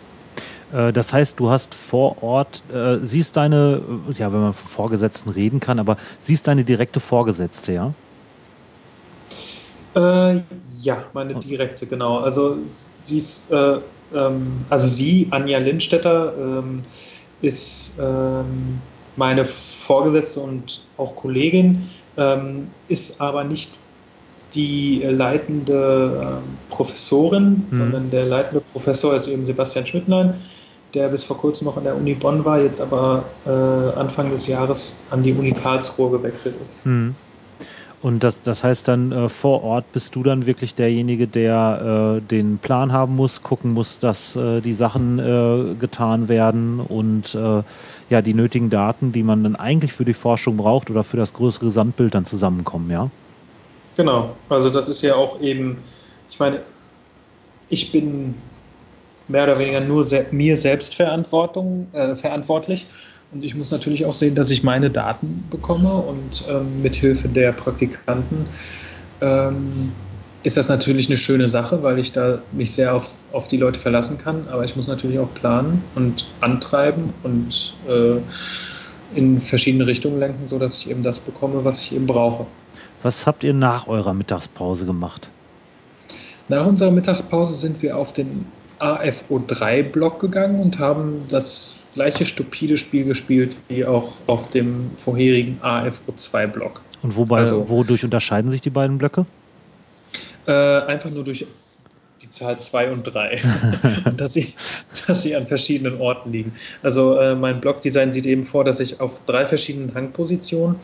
Äh, das heißt, du hast vor Ort, äh, siehst deine, ja, wenn man von Vorgesetzten reden kann, aber siehst deine direkte Vorgesetzte, ja? Äh, ja, meine direkte, genau. Also sie ist äh, ähm, also sie, Anja Lindstetter, ähm, ist ähm, meine Vorgesetzte und auch Kollegin, ähm, ist aber nicht die leitende ähm, Professorin, mhm. sondern der leitende Professor ist eben Sebastian Schmidtlein, der bis vor kurzem noch an der Uni Bonn war, jetzt aber äh, Anfang des Jahres an die Uni Karlsruhe gewechselt ist. Mhm. Und das, das heißt dann, äh, vor Ort bist du dann wirklich derjenige, der äh, den Plan haben muss, gucken muss, dass äh, die Sachen äh, getan werden und äh, ja, die nötigen Daten, die man dann eigentlich für die Forschung braucht oder für das größere Gesamtbild dann zusammenkommen, ja? Genau, also das ist ja auch eben, ich meine, ich bin mehr oder weniger nur se mir selbst Verantwortung, äh, verantwortlich und ich muss natürlich auch sehen, dass ich meine Daten bekomme und ähm, mithilfe der Praktikanten ähm, ist das natürlich eine schöne Sache, weil ich da mich sehr auf, auf die Leute verlassen kann. Aber ich muss natürlich auch planen und antreiben und äh, in verschiedene Richtungen lenken, sodass ich eben das bekomme, was ich eben brauche. Was habt ihr nach eurer Mittagspause gemacht? Nach unserer Mittagspause sind wir auf den AFO3-Block gegangen und haben das gleiche stupide Spiel gespielt wie auch auf dem vorherigen AFO2-Block. Und wobei, also, wodurch unterscheiden sich die beiden Blöcke? Äh, einfach nur durch die Zahl 2 und 3. (laughs) dass, sie, dass sie an verschiedenen Orten liegen. Also äh, mein Blockdesign sieht eben vor, dass ich auf drei verschiedenen Hangpositionen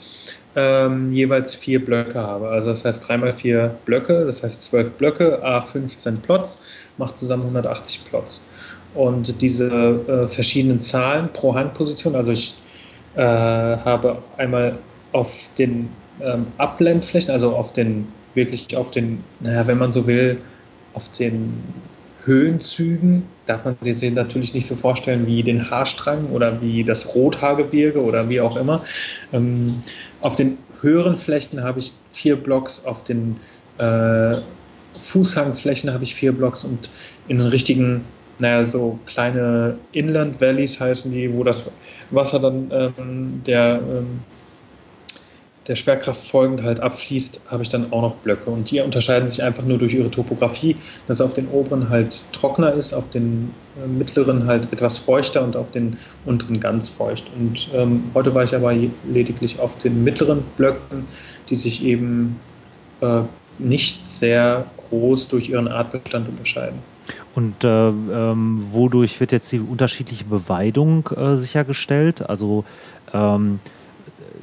ähm, jeweils vier Blöcke habe. Also das heißt 3 mal 4 Blöcke, das heißt 12 Blöcke, A15 Plots, macht zusammen 180 Plots. Und diese äh, verschiedenen Zahlen pro Handposition, also ich äh, habe einmal auf den ähm, Abblendflächen, also auf den, wirklich auf den, naja, wenn man so will, auf den Höhenzügen, darf man sich natürlich nicht so vorstellen wie den Haarstrang oder wie das Rothaargebirge oder wie auch immer. Ähm, auf den höheren Flächen habe ich vier Blocks, auf den äh, Fußhangflächen habe ich vier Blocks und in den richtigen naja, so kleine Inland Valleys heißen die, wo das Wasser dann ähm, der, ähm, der Schwerkraft folgend halt abfließt, habe ich dann auch noch Blöcke. Und die unterscheiden sich einfach nur durch ihre Topografie, dass auf den oberen halt trockener ist, auf den äh, mittleren halt etwas feuchter und auf den unteren ganz feucht. Und ähm, heute war ich aber lediglich auf den mittleren Blöcken, die sich eben äh, nicht sehr groß durch ihren Artbestand unterscheiden. Und äh, ähm, wodurch wird jetzt die unterschiedliche Beweidung äh, sichergestellt? Also ähm,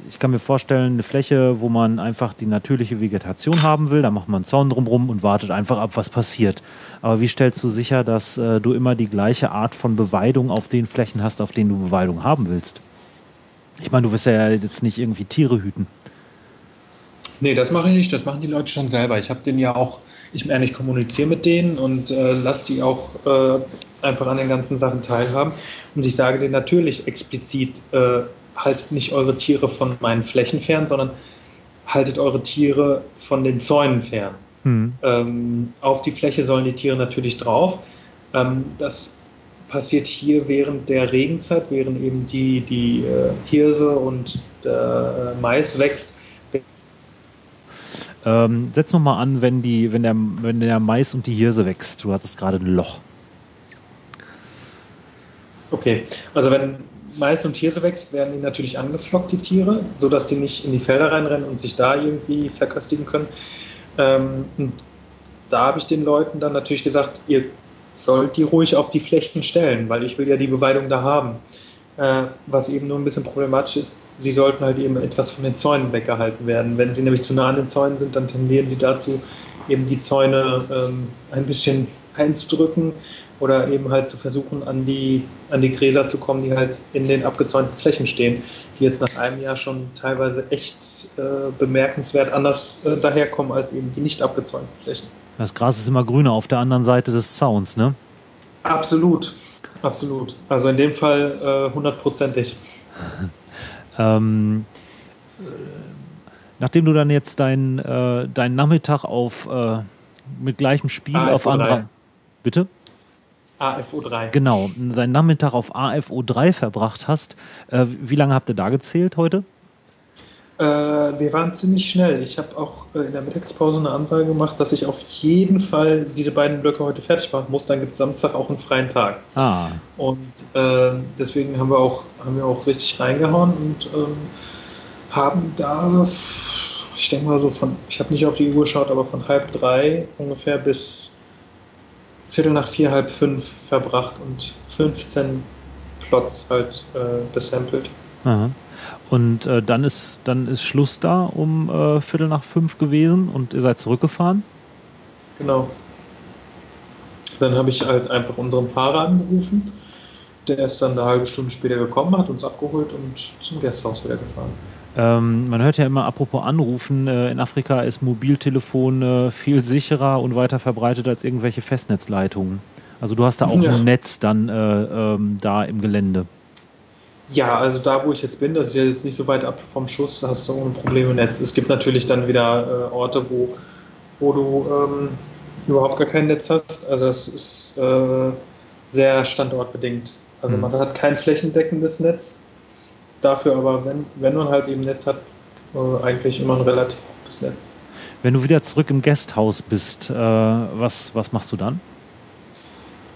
ich kann mir vorstellen, eine Fläche, wo man einfach die natürliche Vegetation haben will, da macht man einen Zaun drumherum und wartet einfach ab, was passiert. Aber wie stellst du sicher, dass äh, du immer die gleiche Art von Beweidung auf den Flächen hast, auf denen du Beweidung haben willst? Ich meine, du wirst ja jetzt nicht irgendwie Tiere hüten. Nee, das mache ich nicht. Das machen die Leute schon selber. Ich habe den ja auch, ich meine, ich kommuniziere mit denen und äh, lasse die auch äh, einfach an den ganzen Sachen teilhaben. Und ich sage denen natürlich explizit, äh, haltet nicht eure Tiere von meinen Flächen fern, sondern haltet eure Tiere von den Zäunen fern. Mhm. Ähm, auf die Fläche sollen die Tiere natürlich drauf. Ähm, das passiert hier während der Regenzeit, während eben die, die äh, Hirse und der äh, Mais wächst. Ähm, setz nochmal an, wenn, die, wenn, der, wenn der Mais und die Hirse wächst. Du hattest gerade ein Loch. Okay, also wenn Mais und Hirse wächst, werden die natürlich angeflockt, die Tiere, sodass sie nicht in die Felder reinrennen und sich da irgendwie verköstigen können. Ähm, da habe ich den Leuten dann natürlich gesagt, ihr sollt die ruhig auf die Flechten stellen, weil ich will ja die Beweidung da haben. Äh, was eben nur ein bisschen problematisch ist, sie sollten halt eben etwas von den Zäunen weggehalten werden. Wenn sie nämlich zu nah an den Zäunen sind, dann tendieren sie dazu, eben die Zäune ähm, ein bisschen einzudrücken oder eben halt zu versuchen, an die, an die Gräser zu kommen, die halt in den abgezäunten Flächen stehen, die jetzt nach einem Jahr schon teilweise echt äh, bemerkenswert anders äh, daherkommen als eben die nicht abgezäunten Flächen. Das Gras ist immer grüner auf der anderen Seite des Zauns, ne? Absolut, absolut. Also in dem Fall äh, hundertprozentig. (laughs) ähm, äh, nachdem du dann jetzt deinen äh, dein Nachmittag auf äh, mit gleichem Spiel AFO auf anderer. Bitte? AFO3. Genau, deinen Nachmittag auf AFO3 verbracht hast. Äh, wie lange habt ihr da gezählt heute? Äh, wir waren ziemlich schnell. Ich habe auch äh, in der Mittagspause eine Ansage gemacht, dass ich auf jeden Fall diese beiden Blöcke heute fertig machen muss. Dann gibt es Samstag auch einen freien Tag. Ah. Und äh, deswegen haben wir, auch, haben wir auch richtig reingehauen und ähm, haben da, ich denke mal so von, ich habe nicht auf die Uhr geschaut, aber von halb drei ungefähr bis Viertel nach vier, halb fünf verbracht und 15 Plots halt äh, besampelt. Aha. Und äh, dann, ist, dann ist Schluss da um äh, Viertel nach fünf gewesen und ihr seid zurückgefahren? Genau. Dann habe ich halt einfach unseren Fahrer angerufen. Der ist dann eine halbe Stunde später gekommen, hat uns abgeholt und zum Gasthaus wieder gefahren. Ähm, man hört ja immer, apropos Anrufen, äh, in Afrika ist Mobiltelefon äh, viel sicherer und weiter verbreitet als irgendwelche Festnetzleitungen. Also du hast da auch ja. ein Netz dann äh, ähm, da im Gelände. Ja, also da, wo ich jetzt bin, das ist ja jetzt nicht so weit ab vom Schuss, da hast du ohne Probleme Netz. Es gibt natürlich dann wieder äh, Orte, wo, wo du ähm, überhaupt gar kein Netz hast. Also es ist äh, sehr standortbedingt. Also mhm. man hat kein flächendeckendes Netz. Dafür aber, wenn, wenn man halt eben Netz hat, äh, eigentlich immer ein relativ gutes Netz. Wenn du wieder zurück im Gasthaus bist, äh, was, was machst du dann?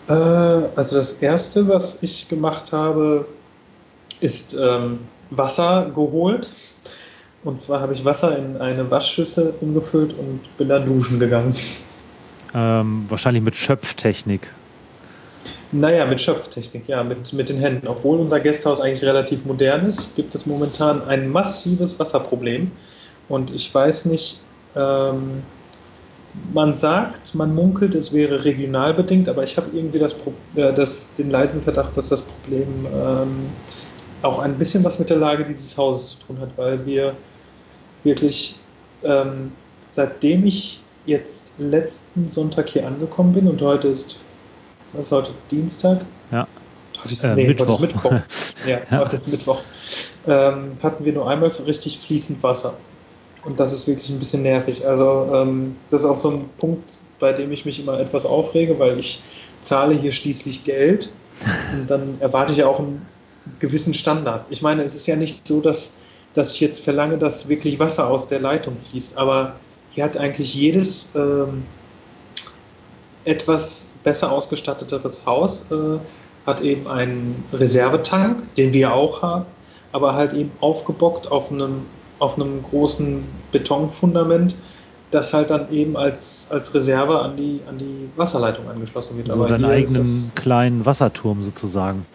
Äh, also das Erste, was ich gemacht habe, ist ähm, Wasser geholt. Und zwar habe ich Wasser in eine Waschschüssel umgefüllt und bin dann duschen gegangen. Ähm, wahrscheinlich mit Schöpftechnik. Naja, mit Schöpftechnik, ja, mit, mit den Händen. Obwohl unser Gasthaus eigentlich relativ modern ist, gibt es momentan ein massives Wasserproblem. Und ich weiß nicht, ähm, man sagt, man munkelt, es wäre regional bedingt, aber ich habe irgendwie das, äh, das, den leisen Verdacht, dass das Problem ähm, auch ein bisschen was mit der Lage dieses Hauses zu tun hat, weil wir wirklich, ähm, seitdem ich jetzt letzten Sonntag hier angekommen bin und heute ist, was ist heute, Dienstag? Ja. Heute ist, äh, nee, Mittwoch. Heute ist Mittwoch. (laughs) ja, ja, heute ist Mittwoch. Ähm, hatten wir nur einmal richtig fließend Wasser. Und das ist wirklich ein bisschen nervig. Also ähm, das ist auch so ein Punkt, bei dem ich mich immer etwas aufrege, weil ich zahle hier schließlich Geld und dann erwarte ich ja auch ein gewissen Standard. Ich meine, es ist ja nicht so, dass, dass ich jetzt verlange, dass wirklich Wasser aus der Leitung fließt, aber hier hat eigentlich jedes ähm, etwas besser ausgestatteteres Haus, äh, hat eben einen Reservetank, den wir auch haben, aber halt eben aufgebockt auf einem, auf einem großen Betonfundament, das halt dann eben als, als Reserve an die, an die Wasserleitung angeschlossen wird. So also deinen eigenen kleinen Wasserturm sozusagen.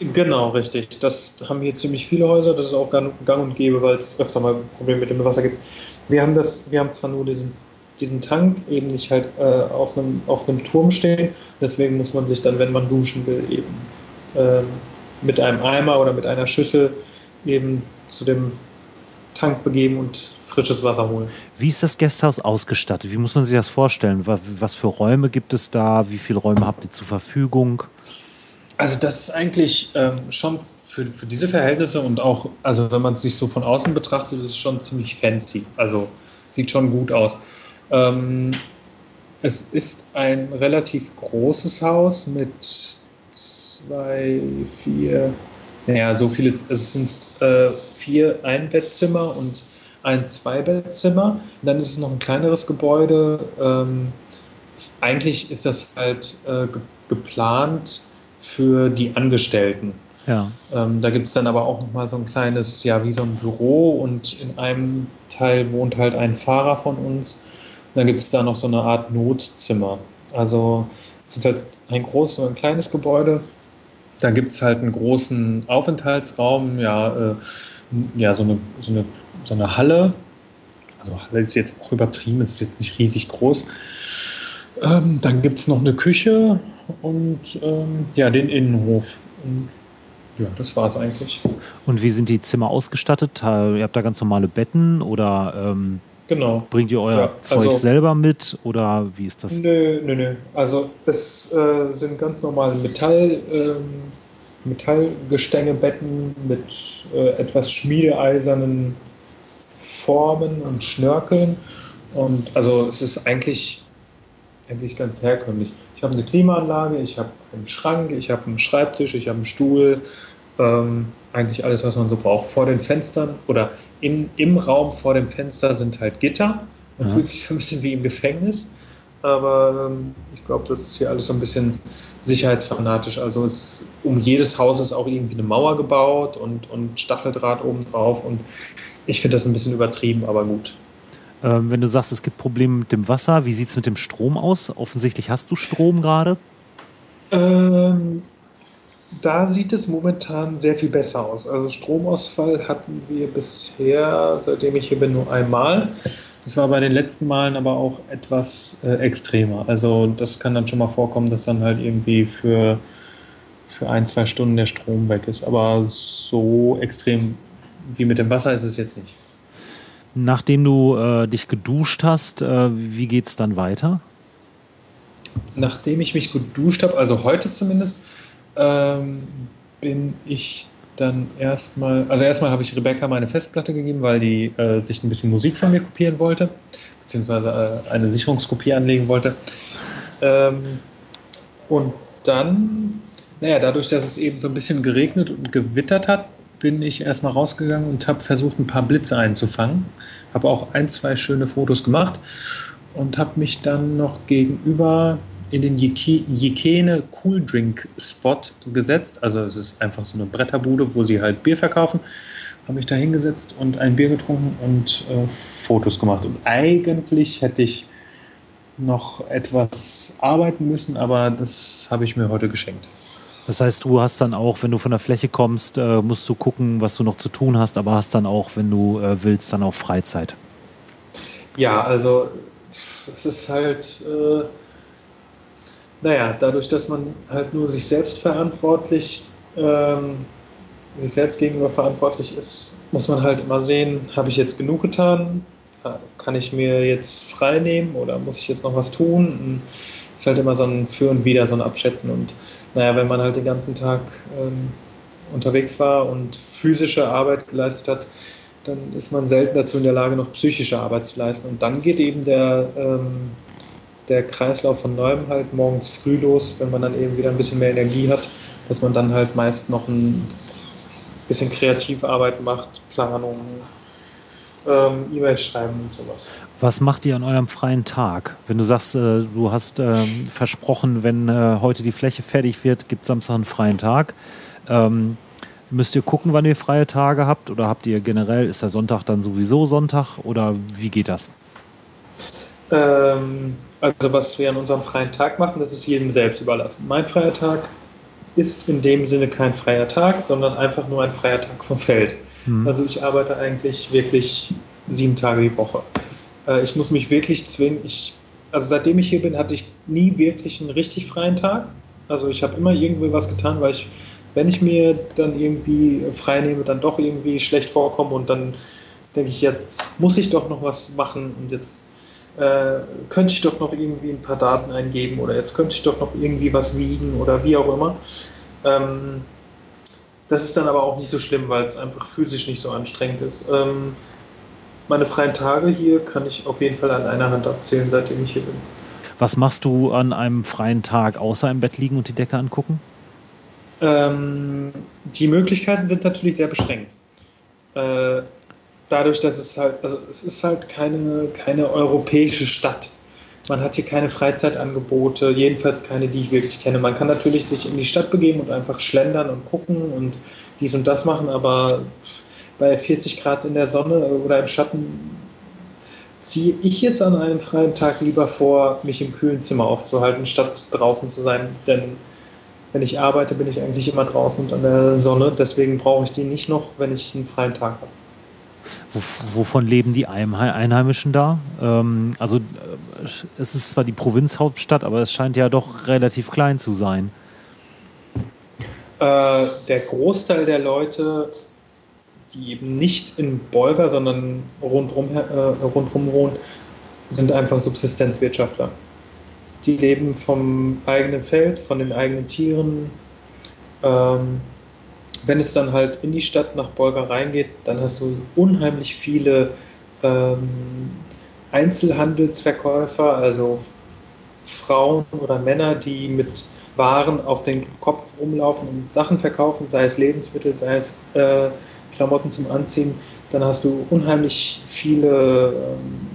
Genau, richtig. Das haben hier ziemlich viele Häuser. Das ist auch gang, und gäbe, weil es öfter mal Probleme mit dem Wasser gibt. Wir haben das, wir haben zwar nur diesen, diesen Tank eben nicht halt äh, auf, einem, auf einem Turm stehen. Deswegen muss man sich dann, wenn man duschen will, eben äh, mit einem Eimer oder mit einer Schüssel eben zu dem Tank begeben und frisches Wasser holen. Wie ist das Gasthaus ausgestattet? Wie muss man sich das vorstellen? Was für Räume gibt es da? Wie viele Räume habt ihr zur Verfügung? Also das ist eigentlich ähm, schon für, für diese Verhältnisse und auch, also wenn man es sich so von außen betrachtet, ist es schon ziemlich fancy. Also sieht schon gut aus. Ähm, es ist ein relativ großes Haus mit zwei, vier, naja, so viele, es sind äh, vier Einbettzimmer und ein Zweibettzimmer. Und dann ist es noch ein kleineres Gebäude. Ähm, eigentlich ist das halt äh, ge geplant für die Angestellten. Ja. Ähm, da gibt es dann aber auch noch mal so ein kleines, ja, wie so ein Büro und in einem Teil wohnt halt ein Fahrer von uns. Dann gibt es da noch so eine Art Notzimmer. Also es ist halt ein großes und ein kleines Gebäude. Da gibt es halt einen großen Aufenthaltsraum, ja, äh, ja so, eine, so, eine, so eine Halle. Also Halle ist jetzt auch übertrieben, ist jetzt nicht riesig groß. Ähm, dann gibt es noch eine Küche und ähm, ja, den Innenhof. Und ja, das war es eigentlich. Und wie sind die Zimmer ausgestattet? Ihr habt da ganz normale Betten oder ähm, genau. bringt ihr euer ja, Zeug also, selber mit oder wie ist das? Nö, nö, nö. Also es äh, sind ganz normale Metall, ähm, Metallgestängebetten mit äh, etwas schmiedeeisernen Formen und Schnörkeln. Und also es ist eigentlich, eigentlich ganz herkömmlich. Ich habe eine Klimaanlage, ich habe einen Schrank, ich habe einen Schreibtisch, ich habe einen Stuhl, ähm, eigentlich alles, was man so braucht. Vor den Fenstern oder in, im Raum vor dem Fenster sind halt Gitter. Man ja. fühlt sich so ein bisschen wie im Gefängnis. Aber ähm, ich glaube, das ist hier alles so ein bisschen sicherheitsfanatisch. Also es, um jedes Haus ist auch irgendwie eine Mauer gebaut und, und Stacheldraht oben drauf. Und ich finde das ein bisschen übertrieben, aber gut. Ähm, wenn du sagst, es gibt Probleme mit dem Wasser, wie sieht es mit dem Strom aus? Offensichtlich hast du Strom gerade. Ähm, da sieht es momentan sehr viel besser aus. Also Stromausfall hatten wir bisher, seitdem ich hier bin, nur einmal. Das war bei den letzten Malen aber auch etwas äh, extremer. Also das kann dann schon mal vorkommen, dass dann halt irgendwie für, für ein, zwei Stunden der Strom weg ist. Aber so extrem wie mit dem Wasser ist es jetzt nicht. Nachdem du äh, dich geduscht hast, äh, wie geht es dann weiter? Nachdem ich mich geduscht habe, also heute zumindest, ähm, bin ich dann erstmal, also erstmal habe ich Rebecca meine Festplatte gegeben, weil die äh, sich ein bisschen Musik von mir kopieren wollte, beziehungsweise äh, eine Sicherungskopie anlegen wollte. Ähm, und dann, naja, dadurch, dass es eben so ein bisschen geregnet und gewittert hat, bin ich erstmal rausgegangen und habe versucht, ein paar Blitze einzufangen. Habe auch ein, zwei schöne Fotos gemacht und habe mich dann noch gegenüber in den Jekene Cool Drink Spot gesetzt. Also es ist einfach so eine Bretterbude, wo sie halt Bier verkaufen. Habe mich da hingesetzt und ein Bier getrunken und äh, Fotos gemacht. Und eigentlich hätte ich noch etwas arbeiten müssen, aber das habe ich mir heute geschenkt. Das heißt, du hast dann auch, wenn du von der Fläche kommst, äh, musst du gucken, was du noch zu tun hast, aber hast dann auch, wenn du äh, willst, dann auch Freizeit. Ja, also es ist halt, äh, naja, dadurch, dass man halt nur sich selbst verantwortlich, ähm, sich selbst gegenüber verantwortlich ist, muss man halt immer sehen, habe ich jetzt genug getan? Kann ich mir jetzt frei nehmen oder muss ich jetzt noch was tun? Es ist halt immer so ein Für und Wider, so ein Abschätzen. Und naja, wenn man halt den ganzen Tag ähm, unterwegs war und physische Arbeit geleistet hat, dann ist man selten dazu in der Lage, noch psychische Arbeit zu leisten. Und dann geht eben der, ähm, der Kreislauf von neuem halt morgens früh los, wenn man dann eben wieder ein bisschen mehr Energie hat, dass man dann halt meist noch ein bisschen Kreativarbeit macht, Planung, ähm, E-Mails schreiben und sowas. Was macht ihr an eurem freien Tag? Wenn du sagst, äh, du hast äh, versprochen, wenn äh, heute die Fläche fertig wird, gibt Samstag einen freien Tag. Ähm, müsst ihr gucken, wann ihr freie Tage habt? Oder habt ihr generell, ist der Sonntag dann sowieso Sonntag? Oder wie geht das? Ähm, also was wir an unserem freien Tag machen, das ist jedem selbst überlassen. Mein freier Tag ist in dem Sinne kein freier Tag, sondern einfach nur ein freier Tag vom Feld. Mhm. Also ich arbeite eigentlich wirklich sieben Tage die Woche. Äh, ich muss mich wirklich zwingen. Ich, also seitdem ich hier bin, hatte ich nie wirklich einen richtig freien Tag. Also ich habe immer irgendwie was getan, weil ich wenn ich mir dann irgendwie frei nehme, dann doch irgendwie schlecht vorkomme und dann denke ich, jetzt muss ich doch noch was machen und jetzt äh, könnte ich doch noch irgendwie ein paar Daten eingeben oder jetzt könnte ich doch noch irgendwie was wiegen oder wie auch immer. Ähm, das ist dann aber auch nicht so schlimm, weil es einfach physisch nicht so anstrengend ist. Ähm, meine freien Tage hier kann ich auf jeden Fall an einer Hand abzählen, seitdem ich hier bin. Was machst du an einem freien Tag, außer im Bett liegen und die Decke angucken? Ähm, die Möglichkeiten sind natürlich sehr beschränkt. Äh, dadurch, dass es halt, also es ist halt keine, keine europäische Stadt. Man hat hier keine Freizeitangebote, jedenfalls keine, die ich wirklich kenne. Man kann natürlich sich in die Stadt begeben und einfach schlendern und gucken und dies und das machen, aber bei 40 Grad in der Sonne oder im Schatten ziehe ich jetzt an einem freien Tag lieber vor, mich im kühlen Zimmer aufzuhalten, statt draußen zu sein. Denn wenn ich arbeite, bin ich eigentlich immer draußen und an der Sonne. Deswegen brauche ich die nicht noch, wenn ich einen freien Tag habe. Wovon leben die Einheimischen da? Ähm, also äh, es ist zwar die Provinzhauptstadt, aber es scheint ja doch relativ klein zu sein. Äh, der Großteil der Leute, die eben nicht in Bolga, sondern rundrum, äh, rundrum wohnen, sind einfach Subsistenzwirtschaftler. Die leben vom eigenen Feld, von den eigenen Tieren. Ähm, wenn es dann halt in die Stadt nach Bolga reingeht, dann hast du unheimlich viele ähm, Einzelhandelsverkäufer, also Frauen oder Männer, die mit Waren auf den Kopf rumlaufen und Sachen verkaufen, sei es Lebensmittel, sei es äh, Klamotten zum Anziehen. Dann hast du unheimlich viele ähm,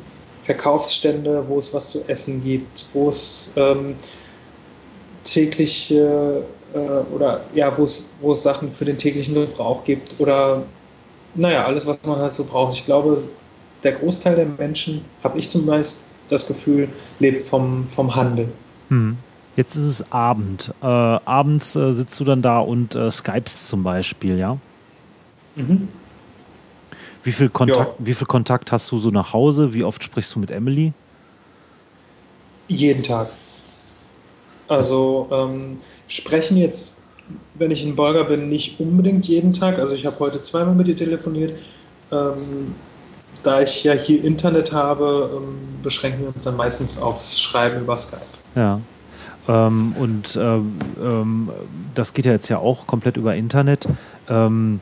Verkaufsstände, wo es was zu essen gibt, wo es ähm, tägliche äh, oder ja, wo es, Sachen für den täglichen Gebrauch gibt oder naja, alles, was man halt so braucht. Ich glaube, der Großteil der Menschen, habe ich zumindest das Gefühl, lebt vom, vom Handel. Hm. Jetzt ist es Abend. Äh, abends äh, sitzt du dann da und äh, skypst zum Beispiel, ja? Mhm. Wie viel, Kontakt, ja. wie viel Kontakt hast du so nach Hause? Wie oft sprichst du mit Emily? Jeden Tag. Also ähm, sprechen jetzt, wenn ich in Bolga bin, nicht unbedingt jeden Tag. Also ich habe heute zweimal mit ihr telefoniert. Ähm, da ich ja hier Internet habe, ähm, beschränken wir uns dann meistens aufs Schreiben über Skype. Ja. Ähm, und ähm, ähm, das geht ja jetzt ja auch komplett über Internet. Ähm,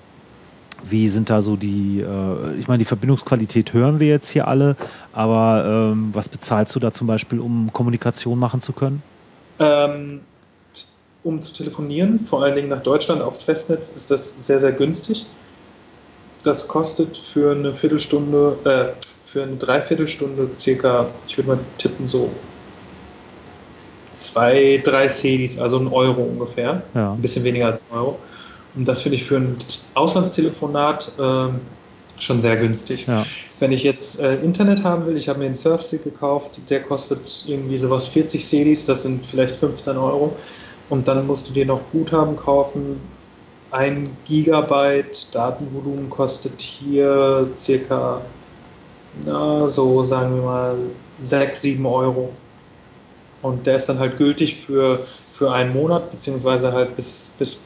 wie sind da so die, äh, ich meine, die Verbindungsqualität hören wir jetzt hier alle, aber was bezahlst du da zum Beispiel, um Kommunikation machen zu können? Ähm, um zu telefonieren, vor allen Dingen nach Deutschland aufs Festnetz, ist das sehr, sehr günstig. Das kostet für eine Viertelstunde, äh, für eine Dreiviertelstunde circa, ich würde mal tippen, so zwei, drei Cedis, also ein Euro ungefähr. Ja. Ein bisschen weniger als ein Euro. Und das finde ich für ein Auslandstelefonat äh, schon sehr günstig. Ja. Wenn ich jetzt äh, Internet haben will, ich habe mir einen Surfstick gekauft, der kostet irgendwie sowas 40 Cedis, das sind vielleicht 15 Euro. Und dann musst du dir noch Guthaben kaufen. Ein Gigabyte Datenvolumen kostet hier circa, na, so sagen wir mal, 6, 7 Euro. Und der ist dann halt gültig für, für einen Monat, beziehungsweise halt bis, bis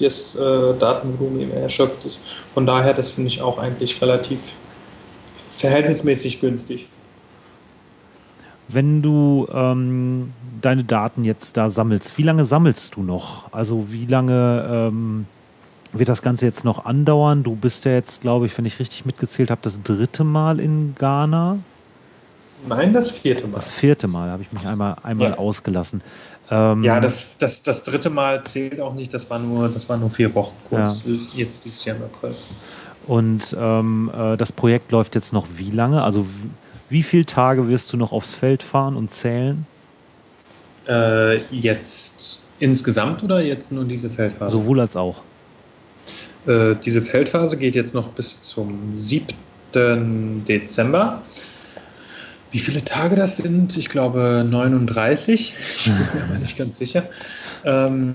das äh, Datenvolumen eben erschöpft ist. Von daher, das finde ich auch eigentlich relativ verhältnismäßig günstig. Wenn du ähm, deine Daten jetzt da sammelst, wie lange sammelst du noch? Also wie lange ähm, wird das Ganze jetzt noch andauern? Du bist ja jetzt, glaube ich, wenn ich richtig mitgezählt habe, das dritte Mal in Ghana. Nein, das vierte Mal. Das vierte Mal habe ich mich einmal, einmal ja. ausgelassen. Ähm, ja, das, das, das dritte Mal zählt auch nicht, das war nur, das war nur vier Wochen kurz, ja. jetzt dieses Jahr im April. Und ähm, äh, das Projekt läuft jetzt noch wie lange? Also wie viele Tage wirst du noch aufs Feld fahren und zählen? Äh, jetzt insgesamt oder jetzt nur diese Feldphase? Sowohl als auch. Äh, diese Feldphase geht jetzt noch bis zum 7. Dezember. Wie viele Tage das sind? Ich glaube 39. Ich bin mir aber nicht ganz sicher. Ähm,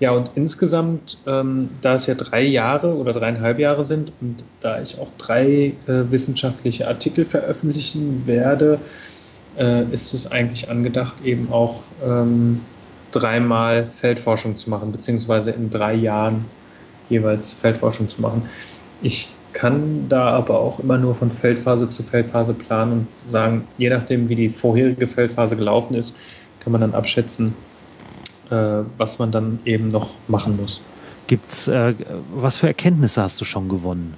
ja, und insgesamt, ähm, da es ja drei Jahre oder dreieinhalb Jahre sind und da ich auch drei äh, wissenschaftliche Artikel veröffentlichen werde, äh, ist es eigentlich angedacht, eben auch ähm, dreimal Feldforschung zu machen, beziehungsweise in drei Jahren jeweils Feldforschung zu machen. Ich kann da aber auch immer nur von Feldphase zu Feldphase planen und sagen, je nachdem, wie die vorherige Feldphase gelaufen ist, kann man dann abschätzen, was man dann eben noch machen muss. Gibt's, äh, was für Erkenntnisse hast du schon gewonnen?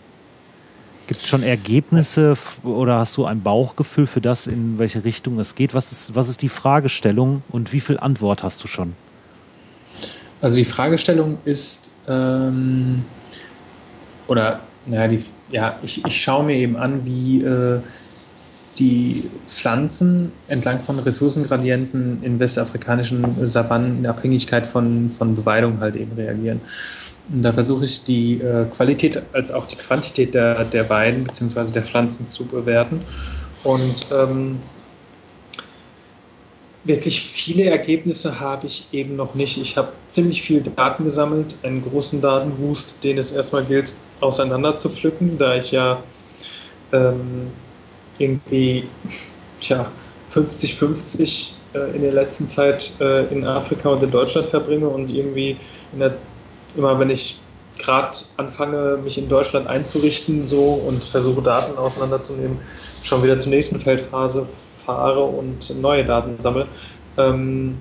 Gibt es schon Ergebnisse oder hast du ein Bauchgefühl für das, in welche Richtung es geht? Was ist, was ist die Fragestellung und wie viel Antwort hast du schon? Also die Fragestellung ist, ähm, oder ja, die, ja ich, ich schaue mir eben an, wie äh, die Pflanzen entlang von Ressourcengradienten in westafrikanischen Savannen in Abhängigkeit von, von Beweidung halt eben reagieren. Und da versuche ich die äh, Qualität als auch die Quantität der, der Weiden bzw. der Pflanzen zu bewerten. Und ähm, wirklich viele Ergebnisse habe ich eben noch nicht. Ich habe ziemlich viel Daten gesammelt, einen großen Datenwust, den es erstmal gilt, auseinander zu pflücken, da ich ja ähm, irgendwie tja, 50-50 äh, in der letzten Zeit äh, in Afrika und in Deutschland verbringe und irgendwie der, immer wenn ich gerade anfange, mich in Deutschland einzurichten so und versuche Daten auseinanderzunehmen, schon wieder zur nächsten Feldphase fahre und neue Daten sammle. Ähm,